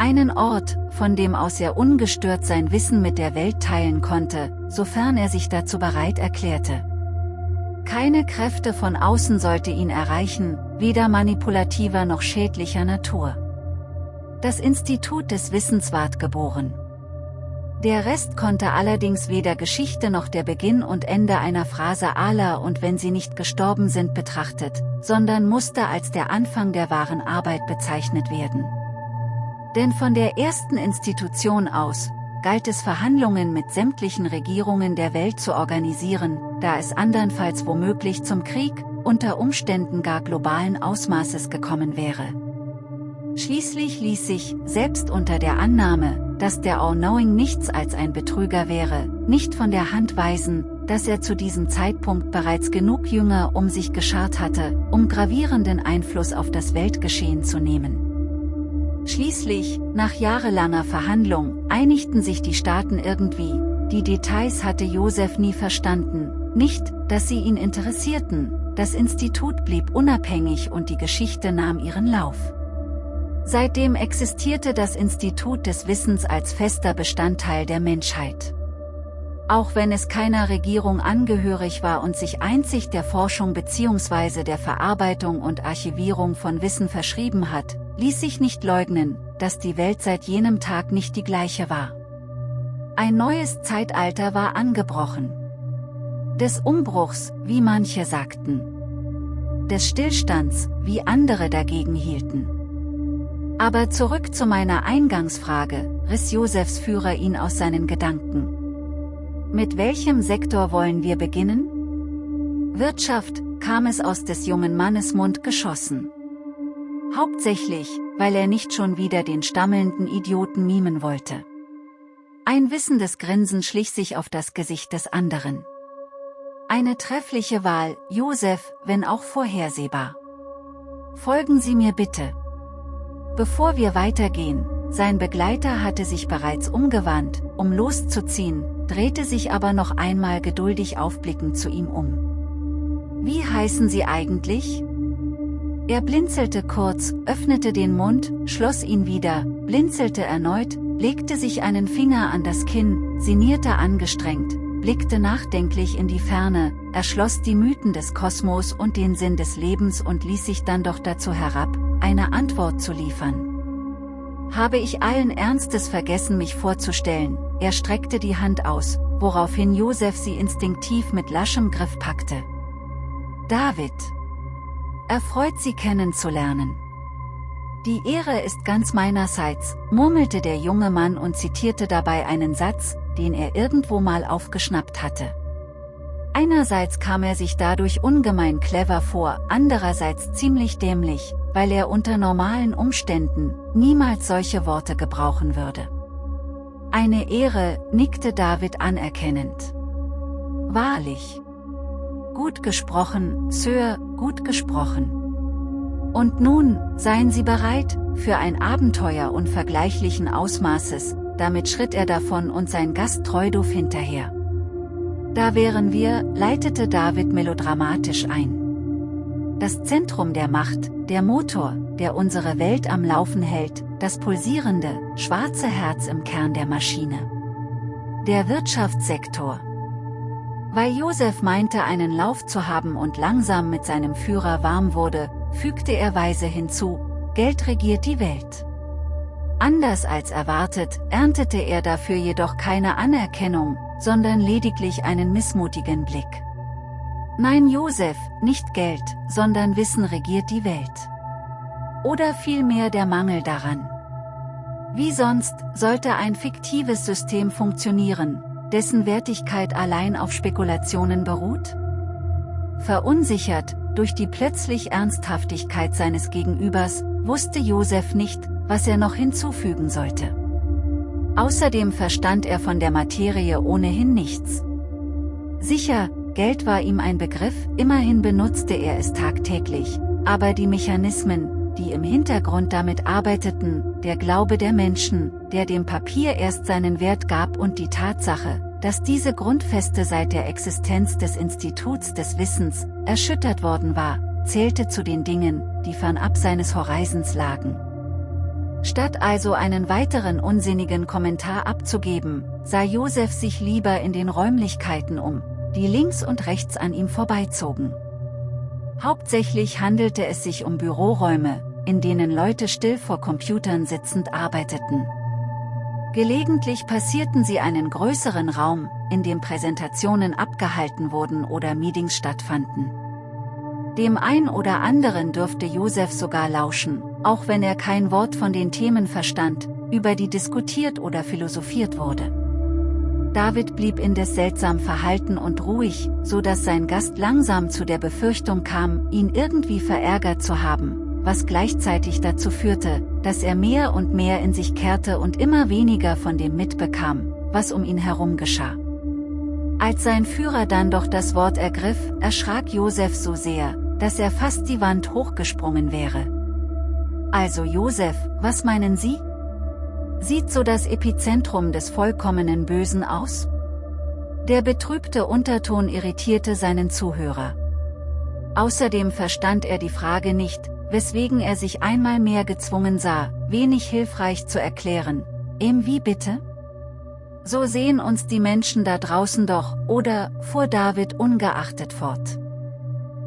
Einen Ort, von dem aus er ungestört sein Wissen mit der Welt teilen konnte, sofern er sich dazu bereit erklärte. Keine Kräfte von außen sollte ihn erreichen, weder manipulativer noch schädlicher Natur. Das Institut des Wissens ward geboren. Der Rest konnte allerdings weder Geschichte noch der Beginn und Ende einer Phrase Allah und wenn sie nicht gestorben sind betrachtet, sondern musste als der Anfang der wahren Arbeit bezeichnet werden. Denn von der ersten Institution aus, galt es Verhandlungen mit sämtlichen Regierungen der Welt zu organisieren, da es andernfalls womöglich zum Krieg, unter Umständen gar globalen Ausmaßes gekommen wäre. Schließlich ließ sich, selbst unter der Annahme, dass der All-Knowing nichts als ein Betrüger wäre, nicht von der Hand weisen, dass er zu diesem Zeitpunkt bereits genug Jünger um sich geschart hatte, um gravierenden Einfluss auf das Weltgeschehen zu nehmen. Schließlich, nach jahrelanger Verhandlung, einigten sich die Staaten irgendwie, die Details hatte Josef nie verstanden, nicht, dass sie ihn interessierten, das Institut blieb unabhängig und die Geschichte nahm ihren Lauf. Seitdem existierte das Institut des Wissens als fester Bestandteil der Menschheit. Auch wenn es keiner Regierung angehörig war und sich einzig der Forschung bzw. der Verarbeitung und Archivierung von Wissen verschrieben hat, ließ sich nicht leugnen, dass die Welt seit jenem Tag nicht die gleiche war. Ein neues Zeitalter war angebrochen. Des Umbruchs, wie manche sagten. Des Stillstands, wie andere dagegen hielten. Aber zurück zu meiner Eingangsfrage, riss Josefs Führer ihn aus seinen Gedanken. Mit welchem Sektor wollen wir beginnen? Wirtschaft, kam es aus des jungen Mannes Mund geschossen. Hauptsächlich, weil er nicht schon wieder den stammelnden Idioten mimen wollte. Ein wissendes Grinsen schlich sich auf das Gesicht des anderen. Eine treffliche Wahl, Josef, wenn auch vorhersehbar. Folgen Sie mir bitte. Bevor wir weitergehen, sein Begleiter hatte sich bereits umgewandt, um loszuziehen, drehte sich aber noch einmal geduldig aufblickend zu ihm um. Wie heißen Sie eigentlich? Er blinzelte kurz, öffnete den Mund, schloss ihn wieder, blinzelte erneut, legte sich einen Finger an das Kinn, sinnierte angestrengt, blickte nachdenklich in die Ferne, erschloss die Mythen des Kosmos und den Sinn des Lebens und ließ sich dann doch dazu herab, eine Antwort zu liefern. Habe ich allen Ernstes vergessen mich vorzustellen, er streckte die Hand aus, woraufhin Josef sie instinktiv mit laschem Griff packte. David. Erfreut Sie kennenzulernen. Die Ehre ist ganz meinerseits, murmelte der junge Mann und zitierte dabei einen Satz, den er irgendwo mal aufgeschnappt hatte. Einerseits kam er sich dadurch ungemein clever vor, andererseits ziemlich dämlich, weil er unter normalen Umständen niemals solche Worte gebrauchen würde. Eine Ehre, nickte David anerkennend. Wahrlich. Gut gesprochen, Sir, gut gesprochen. Und nun, seien Sie bereit, für ein Abenteuer unvergleichlichen Ausmaßes, damit schritt er davon und sein Gast Treuduf hinterher. Da wären wir, leitete David melodramatisch ein. Das Zentrum der Macht, der Motor, der unsere Welt am Laufen hält, das pulsierende, schwarze Herz im Kern der Maschine. Der Wirtschaftssektor. Weil Josef meinte einen Lauf zu haben und langsam mit seinem Führer warm wurde, fügte er weise hinzu, Geld regiert die Welt. Anders als erwartet, erntete er dafür jedoch keine Anerkennung, sondern lediglich einen missmutigen Blick. Nein Josef, nicht Geld, sondern Wissen regiert die Welt. Oder vielmehr der Mangel daran. Wie sonst, sollte ein fiktives System funktionieren, dessen Wertigkeit allein auf Spekulationen beruht? Verunsichert, durch die plötzlich Ernsthaftigkeit seines Gegenübers, wusste Josef nicht, was er noch hinzufügen sollte. Außerdem verstand er von der Materie ohnehin nichts. Sicher, Geld war ihm ein Begriff, immerhin benutzte er es tagtäglich, aber die Mechanismen, die im Hintergrund damit arbeiteten, der Glaube der Menschen, der dem Papier erst seinen Wert gab und die Tatsache, dass diese Grundfeste seit der Existenz des Instituts des Wissens erschüttert worden war, zählte zu den Dingen, die fernab seines Horizons lagen. Statt also einen weiteren unsinnigen Kommentar abzugeben, sah Josef sich lieber in den Räumlichkeiten um, die links und rechts an ihm vorbeizogen. Hauptsächlich handelte es sich um Büroräume, in denen Leute still vor Computern sitzend arbeiteten. Gelegentlich passierten sie einen größeren Raum, in dem Präsentationen abgehalten wurden oder Meetings stattfanden. Dem ein oder anderen dürfte Josef sogar lauschen, auch wenn er kein Wort von den Themen verstand, über die diskutiert oder philosophiert wurde. David blieb indes seltsam verhalten und ruhig, so dass sein Gast langsam zu der Befürchtung kam, ihn irgendwie verärgert zu haben, was gleichzeitig dazu führte, dass er mehr und mehr in sich kehrte und immer weniger von dem mitbekam, was um ihn herum geschah. Als sein Führer dann doch das Wort ergriff, erschrak Josef so sehr, dass er fast die Wand hochgesprungen wäre. Also Josef, was meinen Sie? Sieht so das Epizentrum des vollkommenen Bösen aus? Der betrübte Unterton irritierte seinen Zuhörer. Außerdem verstand er die Frage nicht, weswegen er sich einmal mehr gezwungen sah, wenig hilfreich zu erklären. Em wie bitte? So sehen uns die Menschen da draußen doch, oder, fuhr David ungeachtet fort.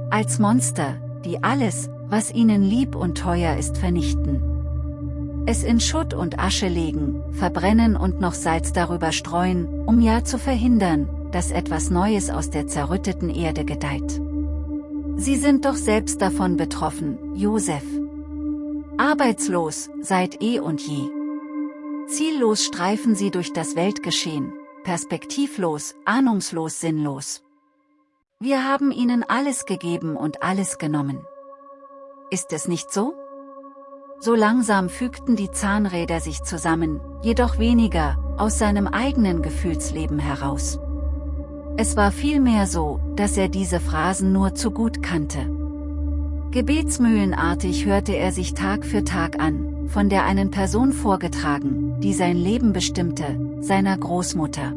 Als Monster, die alles, was ihnen lieb und teuer ist vernichten. Es in Schutt und Asche legen, verbrennen und noch Salz darüber streuen, um ja zu verhindern, dass etwas Neues aus der zerrütteten Erde gedeiht. Sie sind doch selbst davon betroffen, Josef. Arbeitslos, seit eh und je. Ziellos streifen sie durch das Weltgeschehen, perspektivlos, ahnungslos sinnlos. Wir haben ihnen alles gegeben und alles genommen. Ist es nicht so? So langsam fügten die Zahnräder sich zusammen, jedoch weniger, aus seinem eigenen Gefühlsleben heraus. Es war vielmehr so, dass er diese Phrasen nur zu gut kannte. Gebetsmühlenartig hörte er sich Tag für Tag an, von der einen Person vorgetragen, die sein Leben bestimmte, seiner Großmutter.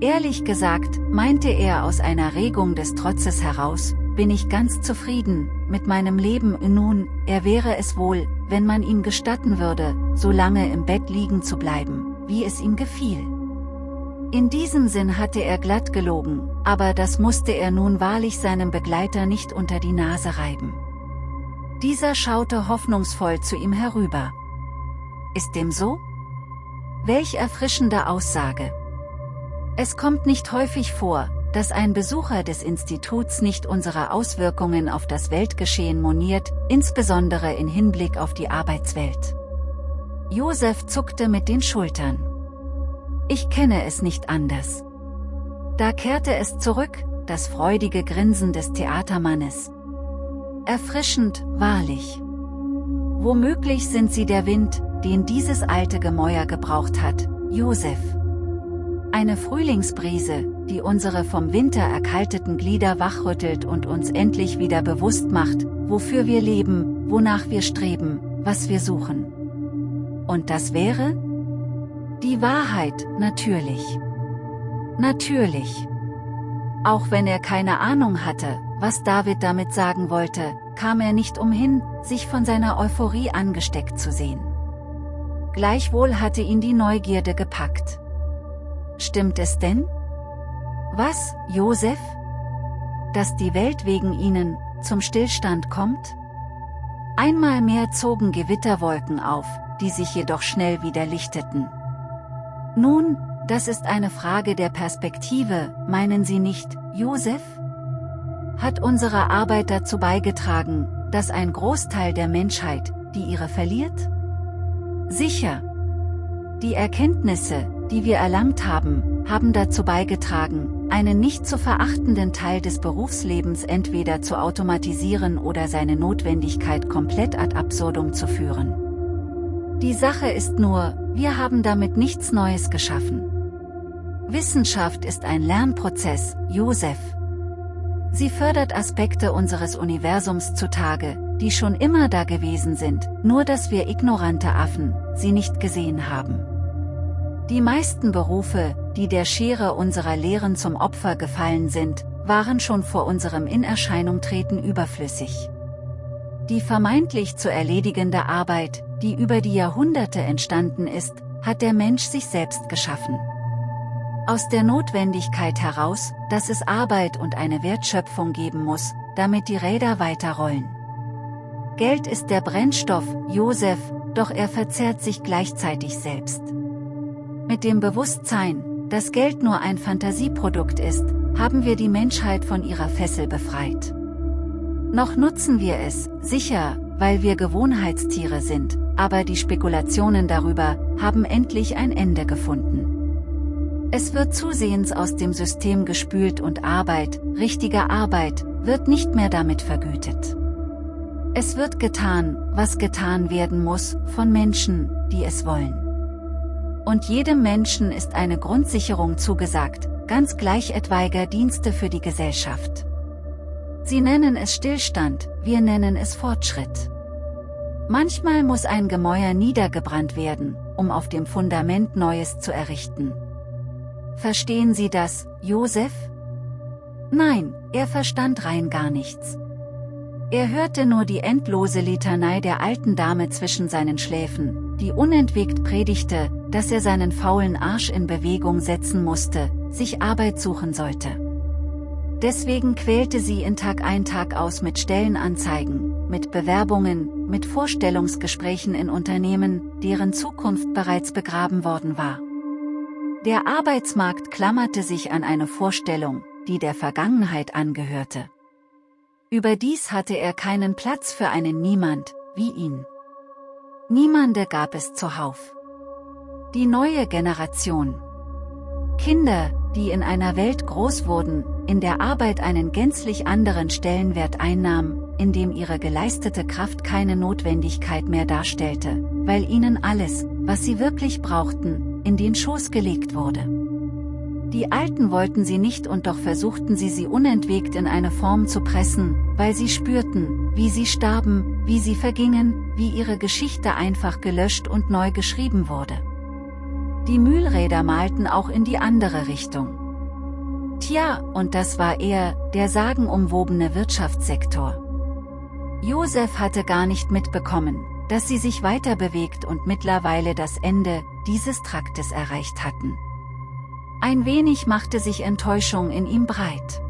Ehrlich gesagt, meinte er aus einer Regung des Trotzes heraus, bin ich ganz zufrieden, mit meinem Leben nun, er wäre es wohl, wenn man ihm gestatten würde, so lange im Bett liegen zu bleiben, wie es ihm gefiel. In diesem Sinn hatte er glatt gelogen, aber das musste er nun wahrlich seinem Begleiter nicht unter die Nase reiben. Dieser schaute hoffnungsvoll zu ihm herüber. Ist dem so? Welch erfrischende Aussage. Es kommt nicht häufig vor, dass ein Besucher des Instituts nicht unsere Auswirkungen auf das Weltgeschehen moniert, insbesondere in Hinblick auf die Arbeitswelt. Josef zuckte mit den Schultern. Ich kenne es nicht anders. Da kehrte es zurück, das freudige Grinsen des Theatermannes. Erfrischend, wahrlich. Womöglich sind sie der Wind, den dieses alte Gemäuer gebraucht hat, Josef. Eine Frühlingsbrise, die unsere vom Winter erkalteten Glieder wachrüttelt und uns endlich wieder bewusst macht, wofür wir leben, wonach wir streben, was wir suchen. Und das wäre? Die Wahrheit, natürlich. Natürlich. Auch wenn er keine Ahnung hatte, was David damit sagen wollte, kam er nicht umhin, sich von seiner Euphorie angesteckt zu sehen. Gleichwohl hatte ihn die Neugierde gepackt. Stimmt es denn? Was, Josef? Dass die Welt wegen ihnen, zum Stillstand kommt? Einmal mehr zogen Gewitterwolken auf, die sich jedoch schnell wieder lichteten. Nun, das ist eine Frage der Perspektive, meinen Sie nicht, Josef? Hat unsere Arbeit dazu beigetragen, dass ein Großteil der Menschheit, die ihre verliert? Sicher. Die Erkenntnisse, die wir erlangt haben, haben dazu beigetragen, einen nicht zu verachtenden Teil des Berufslebens entweder zu automatisieren oder seine Notwendigkeit komplett ad absurdum zu führen. Die Sache ist nur, wir haben damit nichts Neues geschaffen. Wissenschaft ist ein Lernprozess, Josef. Sie fördert Aspekte unseres Universums zutage, die schon immer da gewesen sind, nur dass wir ignorante Affen sie nicht gesehen haben. Die meisten Berufe, die der Schere unserer Lehren zum Opfer gefallen sind, waren schon vor unserem Inerscheinungtreten überflüssig. Die vermeintlich zu erledigende Arbeit, die über die Jahrhunderte entstanden ist, hat der Mensch sich selbst geschaffen. Aus der Notwendigkeit heraus, dass es Arbeit und eine Wertschöpfung geben muss, damit die Räder weiterrollen. Geld ist der Brennstoff, Josef, doch er verzehrt sich gleichzeitig selbst. Mit dem Bewusstsein, dass Geld nur ein Fantasieprodukt ist, haben wir die Menschheit von ihrer Fessel befreit. Noch nutzen wir es, sicher, weil wir Gewohnheitstiere sind, aber die Spekulationen darüber haben endlich ein Ende gefunden. Es wird zusehends aus dem System gespült und Arbeit, richtige Arbeit, wird nicht mehr damit vergütet. Es wird getan, was getan werden muss, von Menschen, die es wollen. Und jedem Menschen ist eine Grundsicherung zugesagt, ganz gleich etwaiger Dienste für die Gesellschaft. Sie nennen es Stillstand, wir nennen es Fortschritt. Manchmal muss ein Gemäuer niedergebrannt werden, um auf dem Fundament Neues zu errichten. Verstehen Sie das, Josef? Nein, er verstand rein gar nichts. Er hörte nur die endlose Litanei der alten Dame zwischen seinen Schläfen, die unentwegt predigte, dass er seinen faulen Arsch in Bewegung setzen musste, sich Arbeit suchen sollte. Deswegen quälte sie in Tag ein Tag aus mit Stellenanzeigen, mit Bewerbungen, mit Vorstellungsgesprächen in Unternehmen, deren Zukunft bereits begraben worden war. Der Arbeitsmarkt klammerte sich an eine Vorstellung, die der Vergangenheit angehörte. Überdies hatte er keinen Platz für einen Niemand, wie ihn. Niemande gab es zuhauf. Die neue Generation. Kinder, die in einer Welt groß wurden, in der Arbeit einen gänzlich anderen Stellenwert einnahm, in dem ihre geleistete Kraft keine Notwendigkeit mehr darstellte, weil ihnen alles, was sie wirklich brauchten, in den Schoß gelegt wurde. Die Alten wollten sie nicht und doch versuchten sie sie unentwegt in eine Form zu pressen, weil sie spürten, wie sie starben, wie sie vergingen, wie ihre Geschichte einfach gelöscht und neu geschrieben wurde. Die Mühlräder malten auch in die andere Richtung. Tja, und das war er, der sagenumwobene Wirtschaftssektor. Josef hatte gar nicht mitbekommen, dass sie sich weiter bewegt und mittlerweile das Ende dieses Traktes erreicht hatten. Ein wenig machte sich Enttäuschung in ihm breit.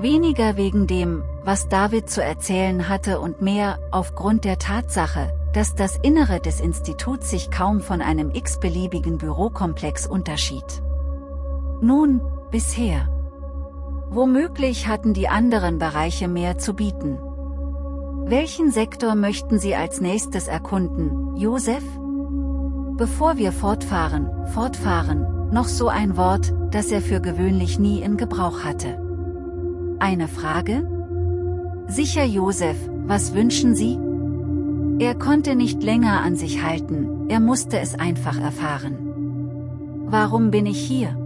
Weniger wegen dem, was David zu erzählen hatte und mehr aufgrund der Tatsache, dass das Innere des Instituts sich kaum von einem x-beliebigen Bürokomplex unterschied. Nun, bisher. Womöglich hatten die anderen Bereiche mehr zu bieten. Welchen Sektor möchten Sie als nächstes erkunden, Josef? Bevor wir fortfahren, fortfahren, noch so ein Wort, das er für gewöhnlich nie in Gebrauch hatte. Eine Frage? Sicher Josef, was wünschen Sie? Er konnte nicht länger an sich halten, er musste es einfach erfahren. Warum bin ich hier?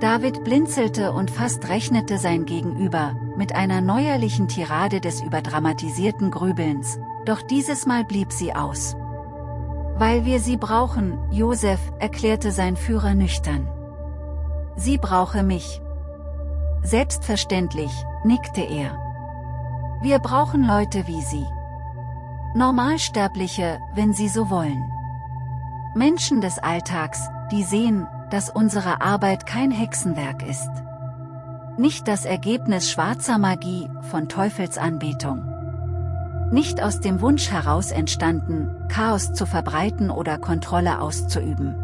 David blinzelte und fast rechnete sein Gegenüber, mit einer neuerlichen Tirade des überdramatisierten Grübelns, doch dieses Mal blieb sie aus. Weil wir sie brauchen, Josef, erklärte sein Führer nüchtern. Sie brauche mich. Selbstverständlich, nickte er. Wir brauchen Leute wie Sie. Normalsterbliche, wenn Sie so wollen. Menschen des Alltags, die sehen, dass unsere Arbeit kein Hexenwerk ist. Nicht das Ergebnis schwarzer Magie, von Teufelsanbetung. Nicht aus dem Wunsch heraus entstanden, Chaos zu verbreiten oder Kontrolle auszuüben.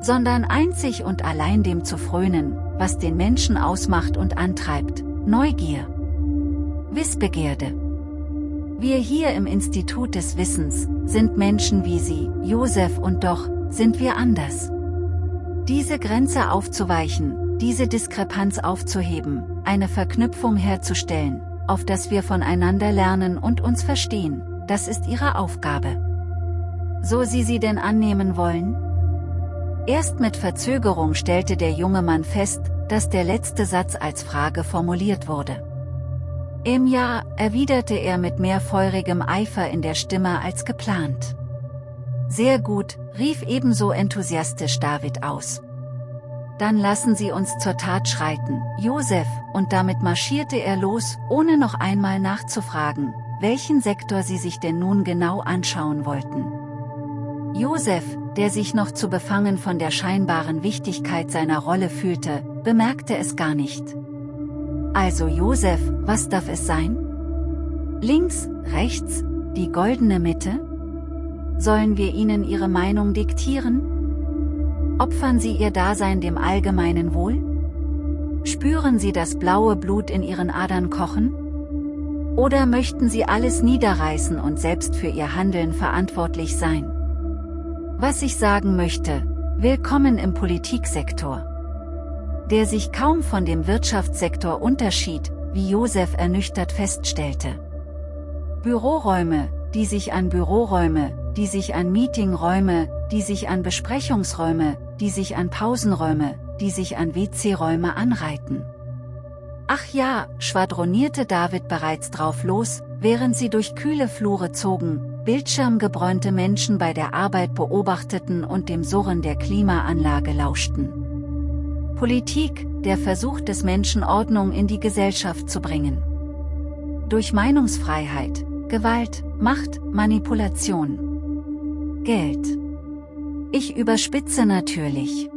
Sondern einzig und allein dem zu frönen, was den Menschen ausmacht und antreibt, Neugier. Wissbegierde. Wir hier im Institut des Wissens, sind Menschen wie Sie, Josef und doch, sind wir anders. Diese Grenze aufzuweichen, diese Diskrepanz aufzuheben, eine Verknüpfung herzustellen, auf das wir voneinander lernen und uns verstehen, das ist ihre Aufgabe. So Sie sie denn annehmen wollen? Erst mit Verzögerung stellte der junge Mann fest, dass der letzte Satz als Frage formuliert wurde. Im Jahr, erwiderte er mit mehr feurigem Eifer in der Stimme als geplant. Sehr gut, rief ebenso enthusiastisch David aus. Dann lassen Sie uns zur Tat schreiten, Josef, und damit marschierte er los, ohne noch einmal nachzufragen, welchen Sektor sie sich denn nun genau anschauen wollten. Josef, der sich noch zu befangen von der scheinbaren Wichtigkeit seiner Rolle fühlte, bemerkte es gar nicht. Also Josef, was darf es sein? Links, rechts, die goldene Mitte? Sollen wir ihnen ihre Meinung diktieren? Opfern sie ihr Dasein dem allgemeinen Wohl? Spüren sie das blaue Blut in ihren Adern kochen? Oder möchten sie alles niederreißen und selbst für ihr Handeln verantwortlich sein? Was ich sagen möchte, willkommen im Politiksektor der sich kaum von dem Wirtschaftssektor unterschied, wie Josef ernüchtert feststellte. Büroräume, die sich an Büroräume, die sich an Meetingräume, die sich an Besprechungsräume, die sich an Pausenräume, die sich an WC-Räume anreiten. Ach ja, schwadronierte David bereits drauf los, während sie durch kühle Flure zogen, bildschirmgebräunte Menschen bei der Arbeit beobachteten und dem Surren der Klimaanlage lauschten. Politik, der Versuch des Menschen Ordnung in die Gesellschaft zu bringen. Durch Meinungsfreiheit, Gewalt, Macht, Manipulation. Geld. Ich überspitze natürlich.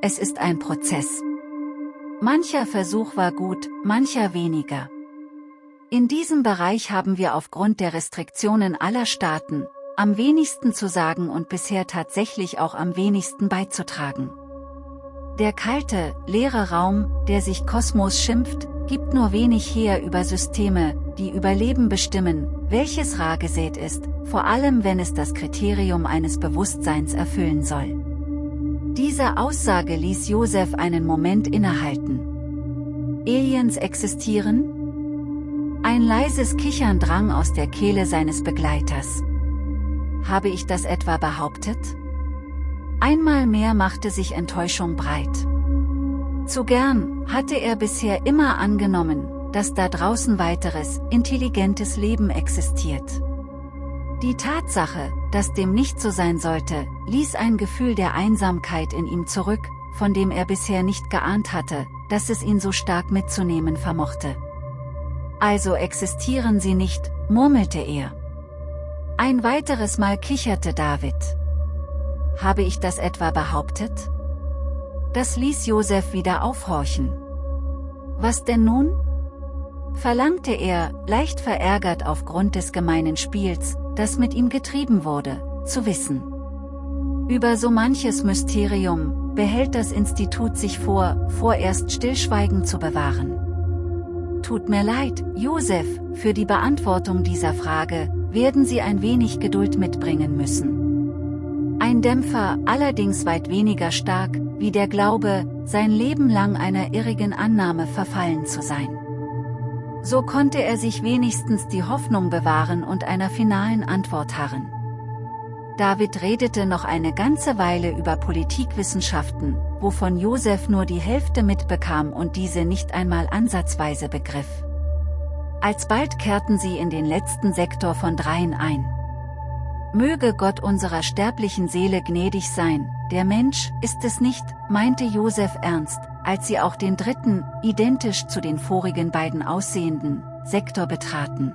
Es ist ein Prozess. Mancher Versuch war gut, mancher weniger. In diesem Bereich haben wir aufgrund der Restriktionen aller Staaten, am wenigsten zu sagen und bisher tatsächlich auch am wenigsten beizutragen. Der kalte, leere Raum, der sich Kosmos schimpft, gibt nur wenig her über Systeme, die über Leben bestimmen, welches rar gesät ist, vor allem wenn es das Kriterium eines Bewusstseins erfüllen soll. Diese Aussage ließ Josef einen Moment innehalten. Aliens existieren? Ein leises Kichern drang aus der Kehle seines Begleiters. Habe ich das etwa behauptet? Einmal mehr machte sich Enttäuschung breit. Zu gern hatte er bisher immer angenommen, dass da draußen weiteres, intelligentes Leben existiert. Die Tatsache, dass dem nicht so sein sollte, ließ ein Gefühl der Einsamkeit in ihm zurück, von dem er bisher nicht geahnt hatte, dass es ihn so stark mitzunehmen vermochte. Also existieren sie nicht, murmelte er. Ein weiteres Mal kicherte David. Habe ich das etwa behauptet? Das ließ Josef wieder aufhorchen. Was denn nun? verlangte er, leicht verärgert aufgrund des gemeinen Spiels, das mit ihm getrieben wurde, zu wissen. Über so manches Mysterium, behält das Institut sich vor, vorerst Stillschweigen zu bewahren. Tut mir leid, Josef, für die Beantwortung dieser Frage, werden Sie ein wenig Geduld mitbringen müssen. Ein Dämpfer, allerdings weit weniger stark, wie der Glaube, sein Leben lang einer irrigen Annahme verfallen zu sein. So konnte er sich wenigstens die Hoffnung bewahren und einer finalen Antwort harren. David redete noch eine ganze Weile über Politikwissenschaften, wovon Josef nur die Hälfte mitbekam und diese nicht einmal ansatzweise begriff. Alsbald kehrten sie in den letzten Sektor von dreien ein. Möge Gott unserer sterblichen Seele gnädig sein, der Mensch ist es nicht, meinte Josef ernst, als sie auch den dritten, identisch zu den vorigen beiden aussehenden, Sektor betraten.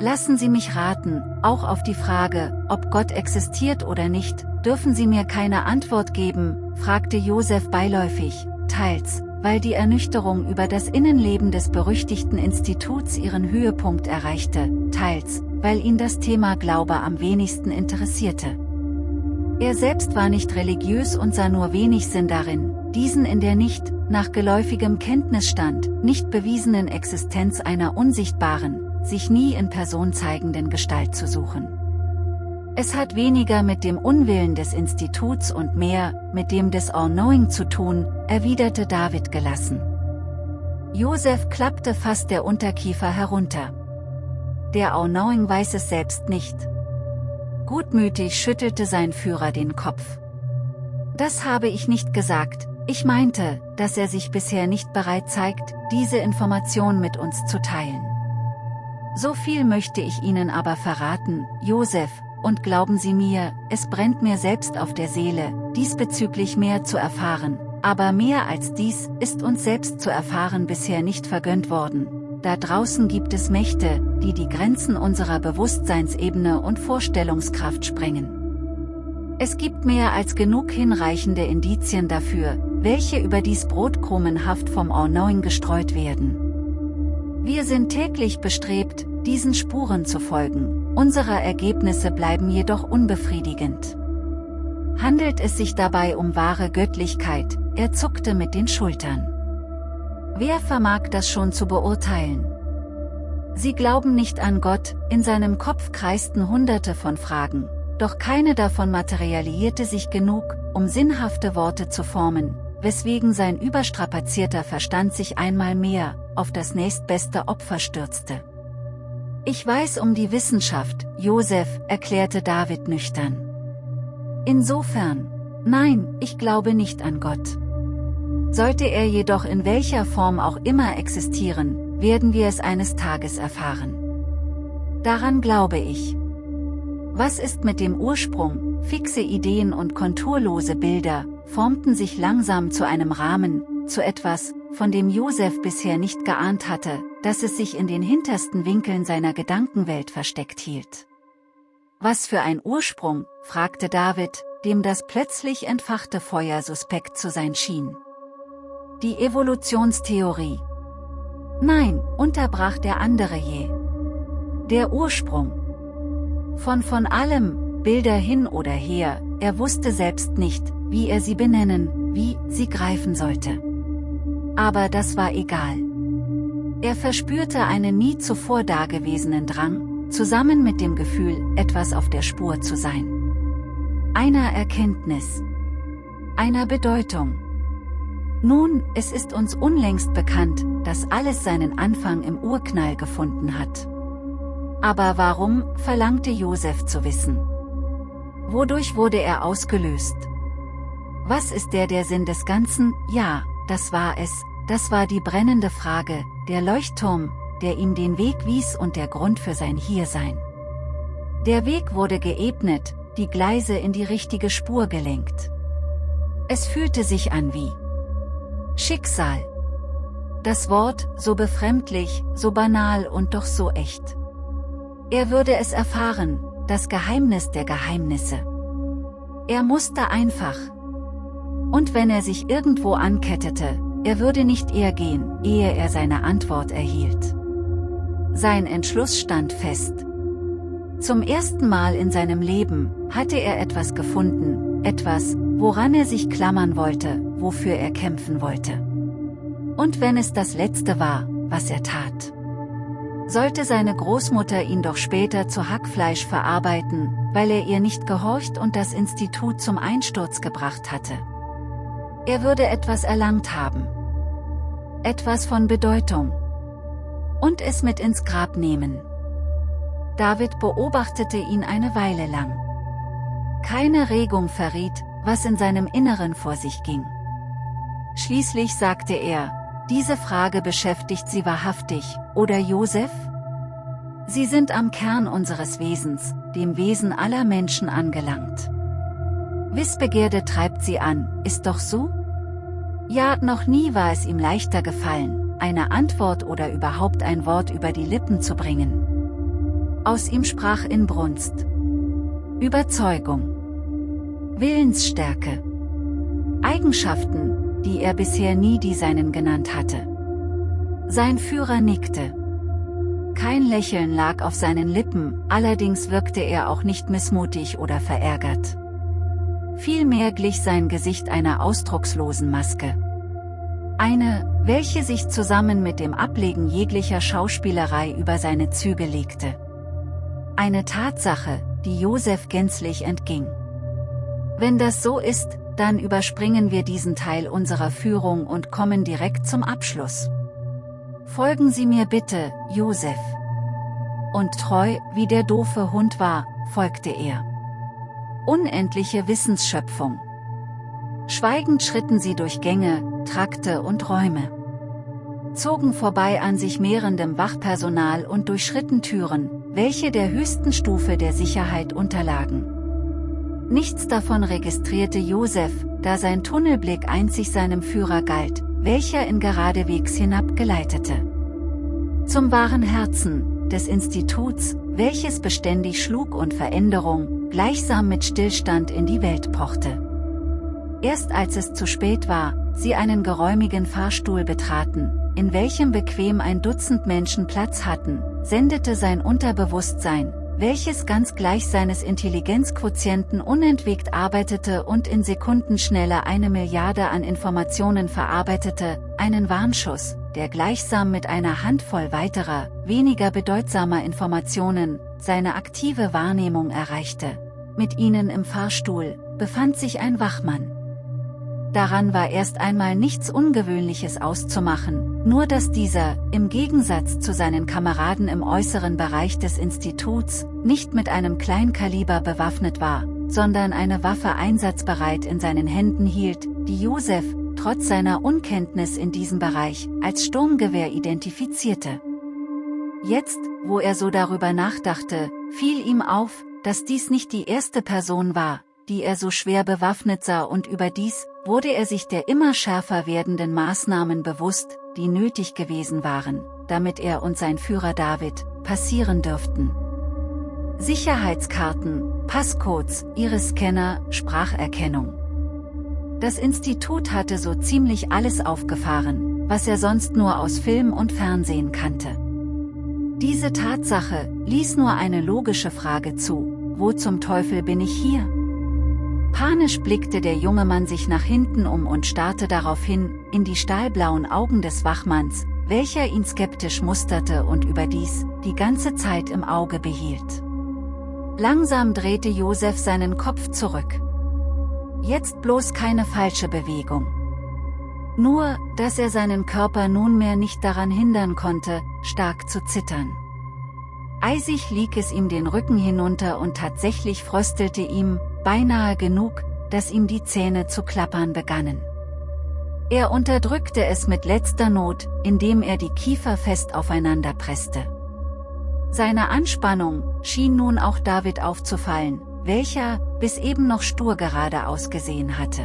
Lassen Sie mich raten, auch auf die Frage, ob Gott existiert oder nicht, dürfen Sie mir keine Antwort geben, fragte Josef beiläufig, teils, weil die Ernüchterung über das Innenleben des berüchtigten Instituts ihren Höhepunkt erreichte, teils, weil ihn das Thema Glaube am wenigsten interessierte. Er selbst war nicht religiös und sah nur wenig Sinn darin, diesen in der nicht, nach geläufigem Kenntnisstand, nicht bewiesenen Existenz einer unsichtbaren, sich nie in Person zeigenden Gestalt zu suchen. Es hat weniger mit dem Unwillen des Instituts und mehr, mit dem des All-Knowing zu tun, erwiderte David gelassen. Josef klappte fast der Unterkiefer herunter. Der All-Knowing weiß es selbst nicht. Gutmütig schüttelte sein Führer den Kopf. Das habe ich nicht gesagt, Ich meinte, dass er sich bisher nicht bereit zeigt, diese Information mit uns zu teilen. So viel möchte ich Ihnen aber verraten, Josef, und glauben Sie mir, es brennt mir selbst auf der Seele, diesbezüglich mehr zu erfahren, aber mehr als dies ist uns selbst zu erfahren bisher nicht vergönnt worden. Da draußen gibt es Mächte, die die Grenzen unserer Bewusstseinsebene und Vorstellungskraft sprengen. Es gibt mehr als genug hinreichende Indizien dafür, welche über dies brotkrumenhaft vom All-Knowing gestreut werden. Wir sind täglich bestrebt, diesen Spuren zu folgen, unsere Ergebnisse bleiben jedoch unbefriedigend. Handelt es sich dabei um wahre Göttlichkeit, er zuckte mit den Schultern. Wer vermag das schon zu beurteilen? Sie glauben nicht an Gott, in seinem Kopf kreisten hunderte von Fragen, doch keine davon materialisierte sich genug, um sinnhafte Worte zu formen, weswegen sein überstrapazierter Verstand sich einmal mehr, auf das nächstbeste Opfer stürzte. Ich weiß um die Wissenschaft, Josef, erklärte David nüchtern. Insofern, nein, ich glaube nicht an Gott. Sollte er jedoch in welcher Form auch immer existieren, werden wir es eines Tages erfahren. Daran glaube ich. Was ist mit dem Ursprung, fixe Ideen und konturlose Bilder, formten sich langsam zu einem Rahmen, zu etwas, von dem Josef bisher nicht geahnt hatte, dass es sich in den hintersten Winkeln seiner Gedankenwelt versteckt hielt. Was für ein Ursprung, fragte David, dem das plötzlich entfachte Feuer suspekt zu sein schien. Die Evolutionstheorie. Nein, unterbrach der andere je. Der Ursprung. Von von allem, Bilder hin oder her, er wusste selbst nicht, wie er sie benennen, wie sie greifen sollte. Aber das war egal. Er verspürte einen nie zuvor dagewesenen Drang, zusammen mit dem Gefühl, etwas auf der Spur zu sein. Einer Erkenntnis. Einer Bedeutung. Nun, es ist uns unlängst bekannt, dass alles seinen Anfang im Urknall gefunden hat. Aber warum, verlangte Josef zu wissen. Wodurch wurde er ausgelöst? Was ist der der Sinn des Ganzen? Ja, das war es, das war die brennende Frage, der Leuchtturm, der ihm den Weg wies und der Grund für sein Hiersein. Der Weg wurde geebnet, die Gleise in die richtige Spur gelenkt. Es fühlte sich an wie Schicksal. Das Wort, so befremdlich, so banal und doch so echt. Er würde es erfahren, das Geheimnis der Geheimnisse. Er musste einfach, und wenn er sich irgendwo ankettete, er würde nicht eher gehen, ehe er seine Antwort erhielt. Sein Entschluss stand fest. Zum ersten Mal in seinem Leben hatte er etwas gefunden, etwas, woran er sich klammern wollte, wofür er kämpfen wollte. Und wenn es das Letzte war, was er tat. Sollte seine Großmutter ihn doch später zu Hackfleisch verarbeiten, weil er ihr nicht gehorcht und das Institut zum Einsturz gebracht hatte. Er würde etwas erlangt haben. Etwas von Bedeutung. Und es mit ins Grab nehmen. David beobachtete ihn eine Weile lang. Keine Regung verriet, was in seinem Inneren vor sich ging. Schließlich sagte er, diese Frage beschäftigt Sie wahrhaftig, oder Josef? Sie sind am Kern unseres Wesens, dem Wesen aller Menschen angelangt. Wissbegierde treibt sie an, ist doch so? Ja, noch nie war es ihm leichter gefallen, eine Antwort oder überhaupt ein Wort über die Lippen zu bringen. Aus ihm sprach Inbrunst. Überzeugung. Willensstärke. Eigenschaften, die er bisher nie die seinen genannt hatte. Sein Führer nickte. Kein Lächeln lag auf seinen Lippen, allerdings wirkte er auch nicht missmutig oder verärgert. Vielmehr glich sein Gesicht einer ausdruckslosen Maske. Eine, welche sich zusammen mit dem Ablegen jeglicher Schauspielerei über seine Züge legte. Eine Tatsache, die Josef gänzlich entging. Wenn das so ist, dann überspringen wir diesen Teil unserer Führung und kommen direkt zum Abschluss. Folgen Sie mir bitte, Josef. Und treu, wie der doofe Hund war, folgte er unendliche Wissensschöpfung. Schweigend schritten sie durch Gänge, Trakte und Räume. Zogen vorbei an sich mehrendem Wachpersonal und durchschritten Türen, welche der höchsten Stufe der Sicherheit unterlagen. Nichts davon registrierte Josef, da sein Tunnelblick einzig seinem Führer galt, welcher ihn geradewegs hinabgeleitete. Zum wahren Herzen des Instituts, welches beständig schlug und Veränderung, gleichsam mit Stillstand in die Welt pochte. Erst als es zu spät war, sie einen geräumigen Fahrstuhl betraten, in welchem bequem ein Dutzend Menschen Platz hatten, sendete sein Unterbewusstsein, welches ganz gleich seines Intelligenzquotienten unentwegt arbeitete und in Sekundenschnelle eine Milliarde an Informationen verarbeitete, einen Warnschuss, der gleichsam mit einer Handvoll weiterer, weniger bedeutsamer Informationen, seine aktive Wahrnehmung erreichte. Mit ihnen im Fahrstuhl, befand sich ein Wachmann. Daran war erst einmal nichts Ungewöhnliches auszumachen, nur dass dieser, im Gegensatz zu seinen Kameraden im äußeren Bereich des Instituts, nicht mit einem Kleinkaliber bewaffnet war, sondern eine Waffe einsatzbereit in seinen Händen hielt, die Josef, trotz seiner Unkenntnis in diesem Bereich, als Sturmgewehr identifizierte. Jetzt, wo er so darüber nachdachte, fiel ihm auf, dass dies nicht die erste Person war, die er so schwer bewaffnet sah und überdies, wurde er sich der immer schärfer werdenden Maßnahmen bewusst, die nötig gewesen waren, damit er und sein Führer David, passieren dürften. Sicherheitskarten, Passcodes, Iris-Scanner, Spracherkennung. Das Institut hatte so ziemlich alles aufgefahren, was er sonst nur aus Film und Fernsehen kannte. Diese Tatsache ließ nur eine logische Frage zu, wo zum Teufel bin ich hier? Panisch blickte der junge Mann sich nach hinten um und starrte daraufhin, in die stahlblauen Augen des Wachmanns, welcher ihn skeptisch musterte und überdies, die ganze Zeit im Auge behielt. Langsam drehte Josef seinen Kopf zurück. Jetzt bloß keine falsche Bewegung. Nur, dass er seinen Körper nunmehr nicht daran hindern konnte, stark zu zittern. Eisig lieg es ihm den Rücken hinunter und tatsächlich fröstelte ihm, beinahe genug, dass ihm die Zähne zu klappern begannen. Er unterdrückte es mit letzter Not, indem er die Kiefer fest aufeinander presste. Seine Anspannung schien nun auch David aufzufallen, welcher, bis eben noch stur gerade ausgesehen hatte.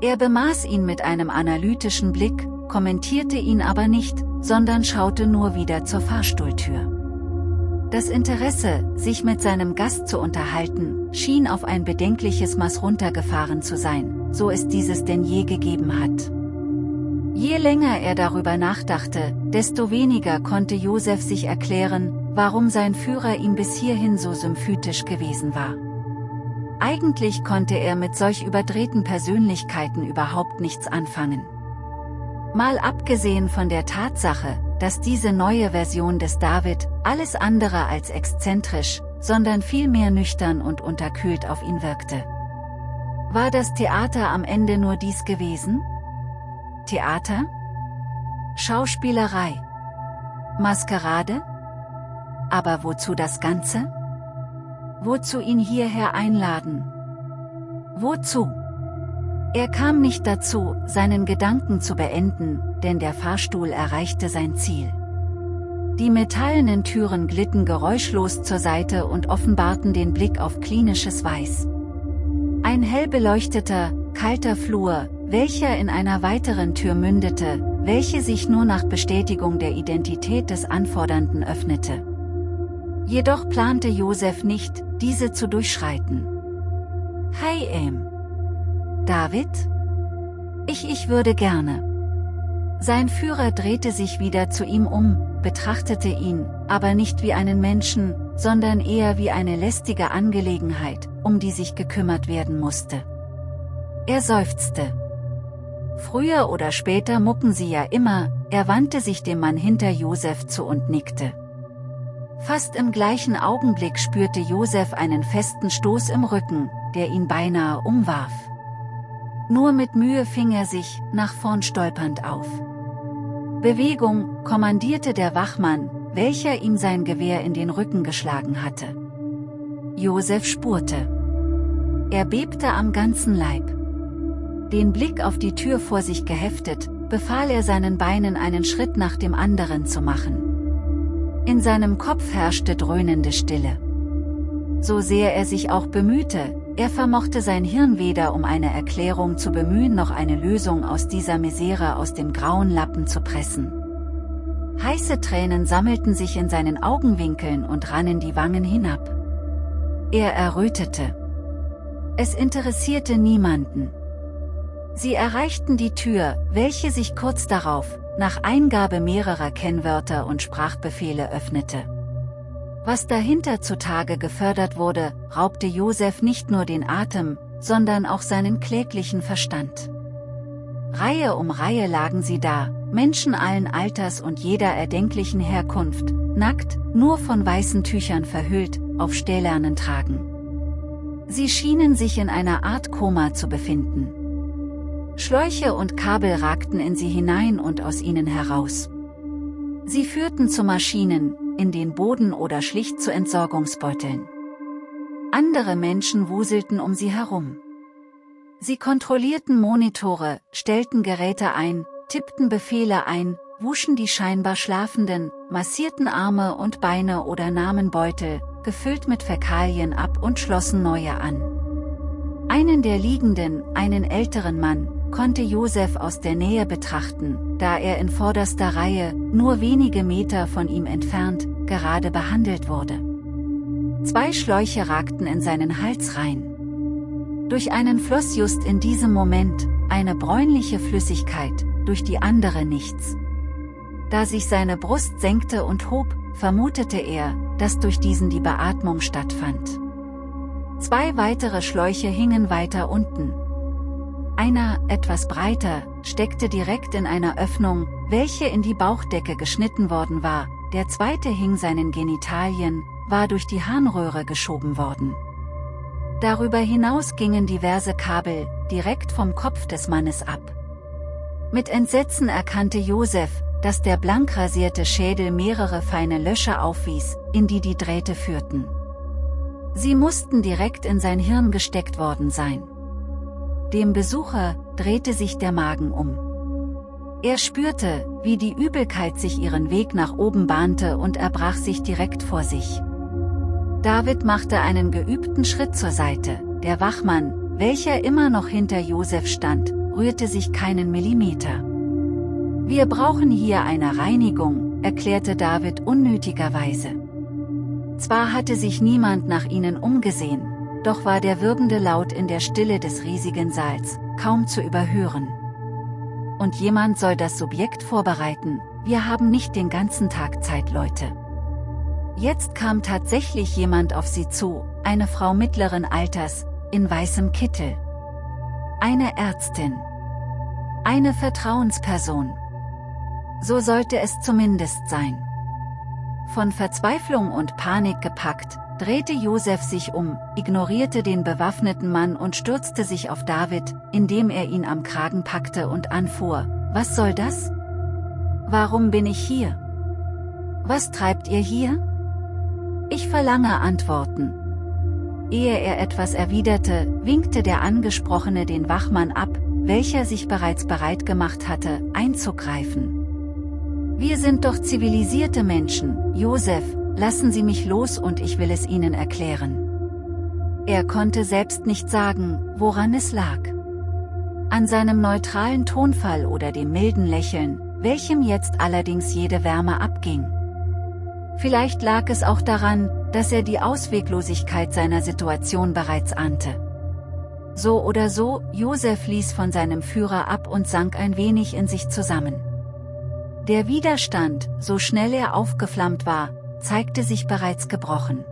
Er bemaß ihn mit einem analytischen Blick, kommentierte ihn aber nicht, sondern schaute nur wieder zur Fahrstuhltür. Das Interesse, sich mit seinem Gast zu unterhalten, schien auf ein bedenkliches Maß runtergefahren zu sein, so es dieses denn je gegeben hat. Je länger er darüber nachdachte, desto weniger konnte Josef sich erklären, warum sein Führer ihm bis hierhin so symphytisch gewesen war. Eigentlich konnte er mit solch überdrehten Persönlichkeiten überhaupt nichts anfangen. Mal abgesehen von der Tatsache, dass diese neue Version des David, alles andere als exzentrisch, sondern vielmehr nüchtern und unterkühlt auf ihn wirkte. War das Theater am Ende nur dies gewesen? Theater? Schauspielerei? Maskerade? Aber wozu das Ganze? Wozu ihn hierher einladen? Wozu? Er kam nicht dazu, seinen Gedanken zu beenden, denn der Fahrstuhl erreichte sein Ziel. Die metallenen Türen glitten geräuschlos zur Seite und offenbarten den Blick auf klinisches Weiß. Ein hell beleuchteter, kalter Flur, welcher in einer weiteren Tür mündete, welche sich nur nach Bestätigung der Identität des Anfordernden öffnete. Jedoch plante Josef nicht, diese zu durchschreiten. Hi Aim. David? Ich ich würde gerne. Sein Führer drehte sich wieder zu ihm um, betrachtete ihn, aber nicht wie einen Menschen, sondern eher wie eine lästige Angelegenheit, um die sich gekümmert werden musste. Er seufzte. Früher oder später mucken sie ja immer, er wandte sich dem Mann hinter Josef zu und nickte. Fast im gleichen Augenblick spürte Josef einen festen Stoß im Rücken, der ihn beinahe umwarf. Nur mit Mühe fing er sich, nach vorn stolpernd auf. Bewegung, kommandierte der Wachmann, welcher ihm sein Gewehr in den Rücken geschlagen hatte. Josef spurte. Er bebte am ganzen Leib. Den Blick auf die Tür vor sich geheftet, befahl er seinen Beinen einen Schritt nach dem anderen zu machen. In seinem Kopf herrschte dröhnende Stille. So sehr er sich auch bemühte, er vermochte sein Hirn weder um eine Erklärung zu bemühen noch eine Lösung aus dieser Misere aus dem grauen Lappen zu pressen. Heiße Tränen sammelten sich in seinen Augenwinkeln und rannen die Wangen hinab. Er errötete. Es interessierte niemanden. Sie erreichten die Tür, welche sich kurz darauf, nach Eingabe mehrerer Kennwörter und Sprachbefehle öffnete. Was dahinter zutage gefördert wurde, raubte Josef nicht nur den Atem, sondern auch seinen kläglichen Verstand. Reihe um Reihe lagen sie da, Menschen allen Alters und jeder erdenklichen Herkunft, nackt, nur von weißen Tüchern verhüllt, auf Stählernen tragen. Sie schienen sich in einer Art Koma zu befinden. Schläuche und Kabel ragten in sie hinein und aus ihnen heraus. Sie führten zu Maschinen, in den Boden oder schlicht zu Entsorgungsbeuteln. Andere Menschen wuselten um sie herum. Sie kontrollierten Monitore, stellten Geräte ein, tippten Befehle ein, wuschen die scheinbar Schlafenden, massierten Arme und Beine oder nahmen Beutel, gefüllt mit Fäkalien ab und schlossen neue an. Einen der Liegenden, einen älteren Mann, konnte Josef aus der Nähe betrachten, da er in vorderster Reihe, nur wenige Meter von ihm entfernt, gerade behandelt wurde. Zwei Schläuche ragten in seinen Hals rein. Durch einen floss just in diesem Moment, eine bräunliche Flüssigkeit, durch die andere nichts. Da sich seine Brust senkte und hob, vermutete er, dass durch diesen die Beatmung stattfand. Zwei weitere Schläuche hingen weiter unten, einer, etwas breiter, steckte direkt in einer Öffnung, welche in die Bauchdecke geschnitten worden war, der zweite hing seinen Genitalien, war durch die Harnröhre geschoben worden. Darüber hinaus gingen diverse Kabel, direkt vom Kopf des Mannes ab. Mit Entsetzen erkannte Josef, dass der blank rasierte Schädel mehrere feine Löcher aufwies, in die die Drähte führten. Sie mussten direkt in sein Hirn gesteckt worden sein. Dem Besucher drehte sich der Magen um. Er spürte, wie die Übelkeit sich ihren Weg nach oben bahnte und erbrach sich direkt vor sich. David machte einen geübten Schritt zur Seite, der Wachmann, welcher immer noch hinter Josef stand, rührte sich keinen Millimeter. Wir brauchen hier eine Reinigung, erklärte David unnötigerweise. Zwar hatte sich niemand nach ihnen umgesehen, doch war der wirbende Laut in der Stille des riesigen Saals, kaum zu überhören. Und jemand soll das Subjekt vorbereiten, wir haben nicht den ganzen Tag Zeit Leute. Jetzt kam tatsächlich jemand auf sie zu, eine Frau mittleren Alters, in weißem Kittel. Eine Ärztin. Eine Vertrauensperson. So sollte es zumindest sein. Von Verzweiflung und Panik gepackt, drehte Josef sich um, ignorierte den bewaffneten Mann und stürzte sich auf David, indem er ihn am Kragen packte und anfuhr, was soll das? Warum bin ich hier? Was treibt ihr hier? Ich verlange Antworten. Ehe er etwas erwiderte, winkte der Angesprochene den Wachmann ab, welcher sich bereits bereit gemacht hatte, einzugreifen. Wir sind doch zivilisierte Menschen, Josef, Lassen Sie mich los und ich will es Ihnen erklären. Er konnte selbst nicht sagen, woran es lag. An seinem neutralen Tonfall oder dem milden Lächeln, welchem jetzt allerdings jede Wärme abging. Vielleicht lag es auch daran, dass er die Ausweglosigkeit seiner Situation bereits ahnte. So oder so, Josef ließ von seinem Führer ab und sank ein wenig in sich zusammen. Der Widerstand, so schnell er aufgeflammt war, zeigte sich bereits gebrochen.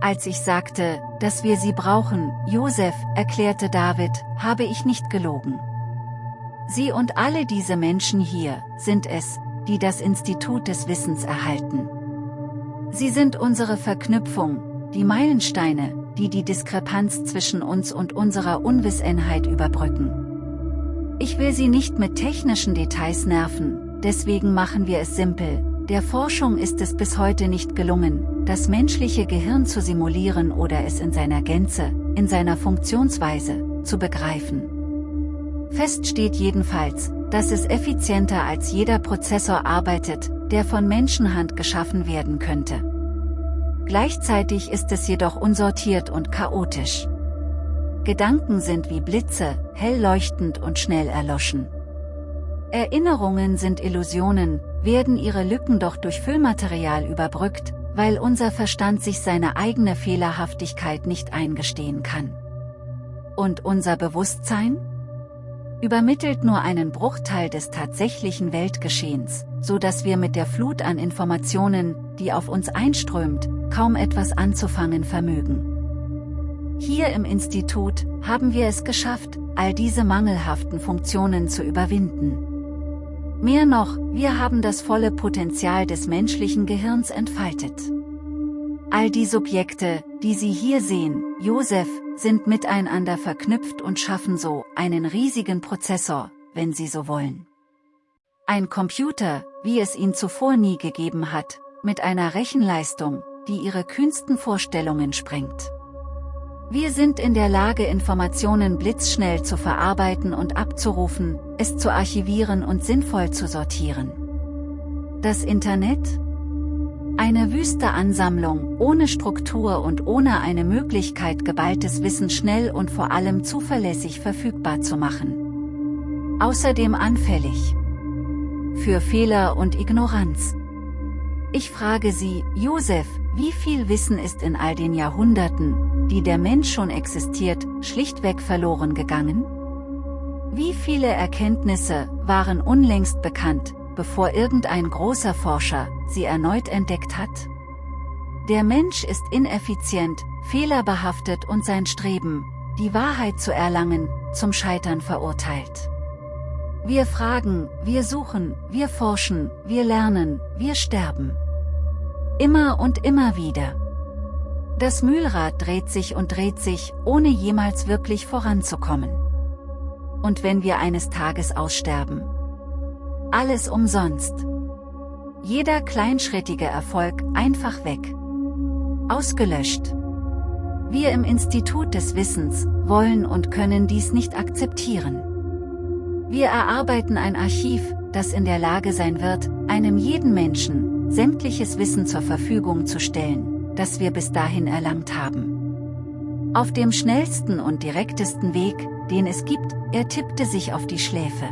Als ich sagte, dass wir sie brauchen, Josef, erklärte David, habe ich nicht gelogen. Sie und alle diese Menschen hier, sind es, die das Institut des Wissens erhalten. Sie sind unsere Verknüpfung, die Meilensteine, die die Diskrepanz zwischen uns und unserer Unwissenheit überbrücken. Ich will Sie nicht mit technischen Details nerven, deswegen machen wir es simpel, der Forschung ist es bis heute nicht gelungen, das menschliche Gehirn zu simulieren oder es in seiner Gänze, in seiner Funktionsweise, zu begreifen. Fest steht jedenfalls, dass es effizienter als jeder Prozessor arbeitet, der von Menschenhand geschaffen werden könnte. Gleichzeitig ist es jedoch unsortiert und chaotisch. Gedanken sind wie Blitze, hell leuchtend und schnell erloschen. Erinnerungen sind Illusionen, werden ihre Lücken doch durch Füllmaterial überbrückt, weil unser Verstand sich seine eigene Fehlerhaftigkeit nicht eingestehen kann. Und unser Bewusstsein? Übermittelt nur einen Bruchteil des tatsächlichen Weltgeschehens, so dass wir mit der Flut an Informationen, die auf uns einströmt, kaum etwas anzufangen vermögen. Hier im Institut haben wir es geschafft, all diese mangelhaften Funktionen zu überwinden. Mehr noch, wir haben das volle Potenzial des menschlichen Gehirns entfaltet. All die Subjekte, die Sie hier sehen, Josef, sind miteinander verknüpft und schaffen so einen riesigen Prozessor, wenn Sie so wollen. Ein Computer, wie es ihn zuvor nie gegeben hat, mit einer Rechenleistung, die Ihre kühnsten Vorstellungen sprengt. Wir sind in der Lage Informationen blitzschnell zu verarbeiten und abzurufen, es zu archivieren und sinnvoll zu sortieren. Das Internet? Eine wüste Ansammlung, ohne Struktur und ohne eine Möglichkeit geballtes Wissen schnell und vor allem zuverlässig verfügbar zu machen. Außerdem anfällig. Für Fehler und Ignoranz. Ich frage Sie, Josef, wie viel Wissen ist in all den Jahrhunderten, die der Mensch schon existiert, schlichtweg verloren gegangen? Wie viele Erkenntnisse waren unlängst bekannt, bevor irgendein großer Forscher sie erneut entdeckt hat? Der Mensch ist ineffizient, fehlerbehaftet und sein Streben, die Wahrheit zu erlangen, zum Scheitern verurteilt. Wir fragen, wir suchen, wir forschen, wir lernen, wir sterben. Immer und immer wieder. Das Mühlrad dreht sich und dreht sich, ohne jemals wirklich voranzukommen. Und wenn wir eines Tages aussterben? Alles umsonst. Jeder kleinschrittige Erfolg einfach weg. Ausgelöscht. Wir im Institut des Wissens wollen und können dies nicht akzeptieren. Wir erarbeiten ein Archiv, das in der Lage sein wird, einem jeden Menschen, sämtliches Wissen zur Verfügung zu stellen, das wir bis dahin erlangt haben. Auf dem schnellsten und direktesten Weg, den es gibt, er tippte sich auf die Schläfe.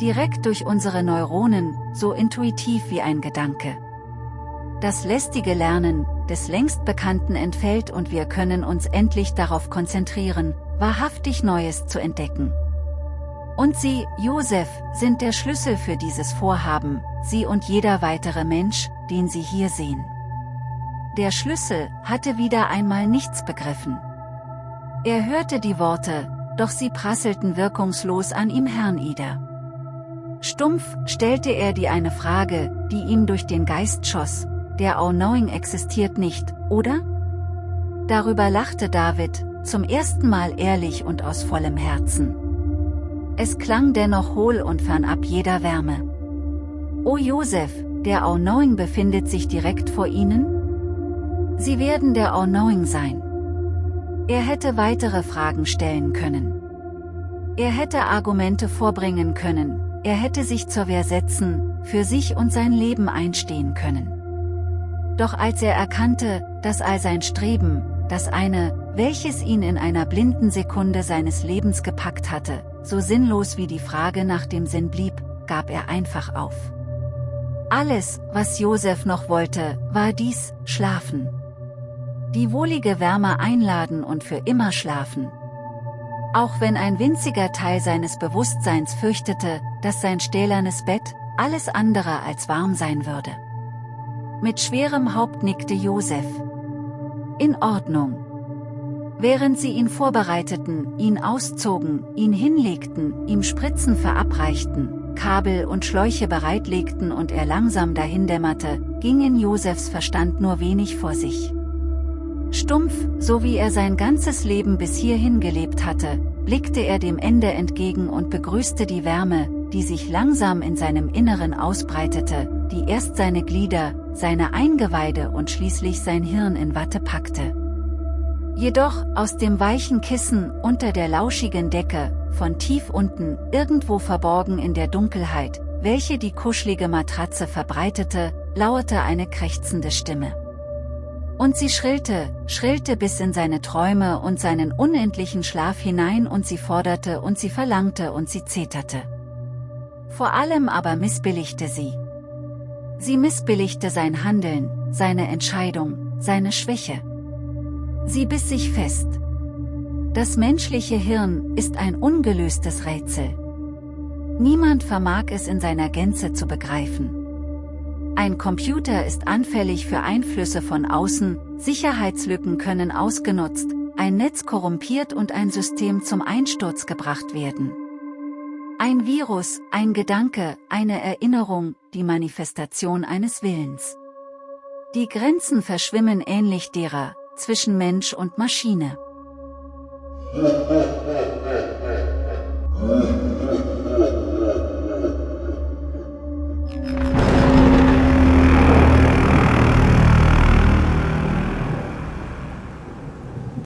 Direkt durch unsere Neuronen, so intuitiv wie ein Gedanke. Das lästige Lernen, des längst Bekannten entfällt und wir können uns endlich darauf konzentrieren, wahrhaftig Neues zu entdecken. Und Sie, Josef, sind der Schlüssel für dieses Vorhaben, Sie und jeder weitere Mensch, den Sie hier sehen. Der Schlüssel hatte wieder einmal nichts begriffen. Er hörte die Worte, doch sie prasselten wirkungslos an ihm hernieder. Stumpf stellte er die eine Frage, die ihm durch den Geist schoss, der All-Knowing existiert nicht, oder? Darüber lachte David, zum ersten Mal ehrlich und aus vollem Herzen. Es klang dennoch hohl und fernab jeder Wärme. O Josef, der All-Knowing befindet sich direkt vor Ihnen? Sie werden der All-Knowing sein. Er hätte weitere Fragen stellen können. Er hätte Argumente vorbringen können, er hätte sich zur Wehr setzen, für sich und sein Leben einstehen können. Doch als er erkannte, dass all sein Streben, das eine, welches ihn in einer blinden Sekunde seines Lebens gepackt hatte, so sinnlos wie die Frage nach dem Sinn blieb, gab er einfach auf. Alles, was Josef noch wollte, war dies, schlafen. Die wohlige Wärme einladen und für immer schlafen. Auch wenn ein winziger Teil seines Bewusstseins fürchtete, dass sein stählernes Bett, alles andere als warm sein würde. Mit schwerem Haupt nickte Josef. In Ordnung. Während sie ihn vorbereiteten, ihn auszogen, ihn hinlegten, ihm Spritzen verabreichten, Kabel und Schläuche bereitlegten und er langsam dahindämmerte, ging in Josefs Verstand nur wenig vor sich. Stumpf, so wie er sein ganzes Leben bis hierhin gelebt hatte, blickte er dem Ende entgegen und begrüßte die Wärme, die sich langsam in seinem Inneren ausbreitete, die erst seine Glieder, seine Eingeweide und schließlich sein Hirn in Watte packte. Jedoch, aus dem weichen Kissen, unter der lauschigen Decke, von tief unten, irgendwo verborgen in der Dunkelheit, welche die kuschelige Matratze verbreitete, lauerte eine krächzende Stimme. Und sie schrillte, schrillte bis in seine Träume und seinen unendlichen Schlaf hinein und sie forderte und sie verlangte und sie zeterte. Vor allem aber missbilligte sie. Sie missbilligte sein Handeln, seine Entscheidung, seine Schwäche. Sie biss sich fest. Das menschliche Hirn ist ein ungelöstes Rätsel. Niemand vermag es in seiner Gänze zu begreifen. Ein Computer ist anfällig für Einflüsse von außen, Sicherheitslücken können ausgenutzt, ein Netz korrumpiert und ein System zum Einsturz gebracht werden. Ein Virus, ein Gedanke, eine Erinnerung, die Manifestation eines Willens. Die Grenzen verschwimmen ähnlich derer, zwischen Mensch und Maschine.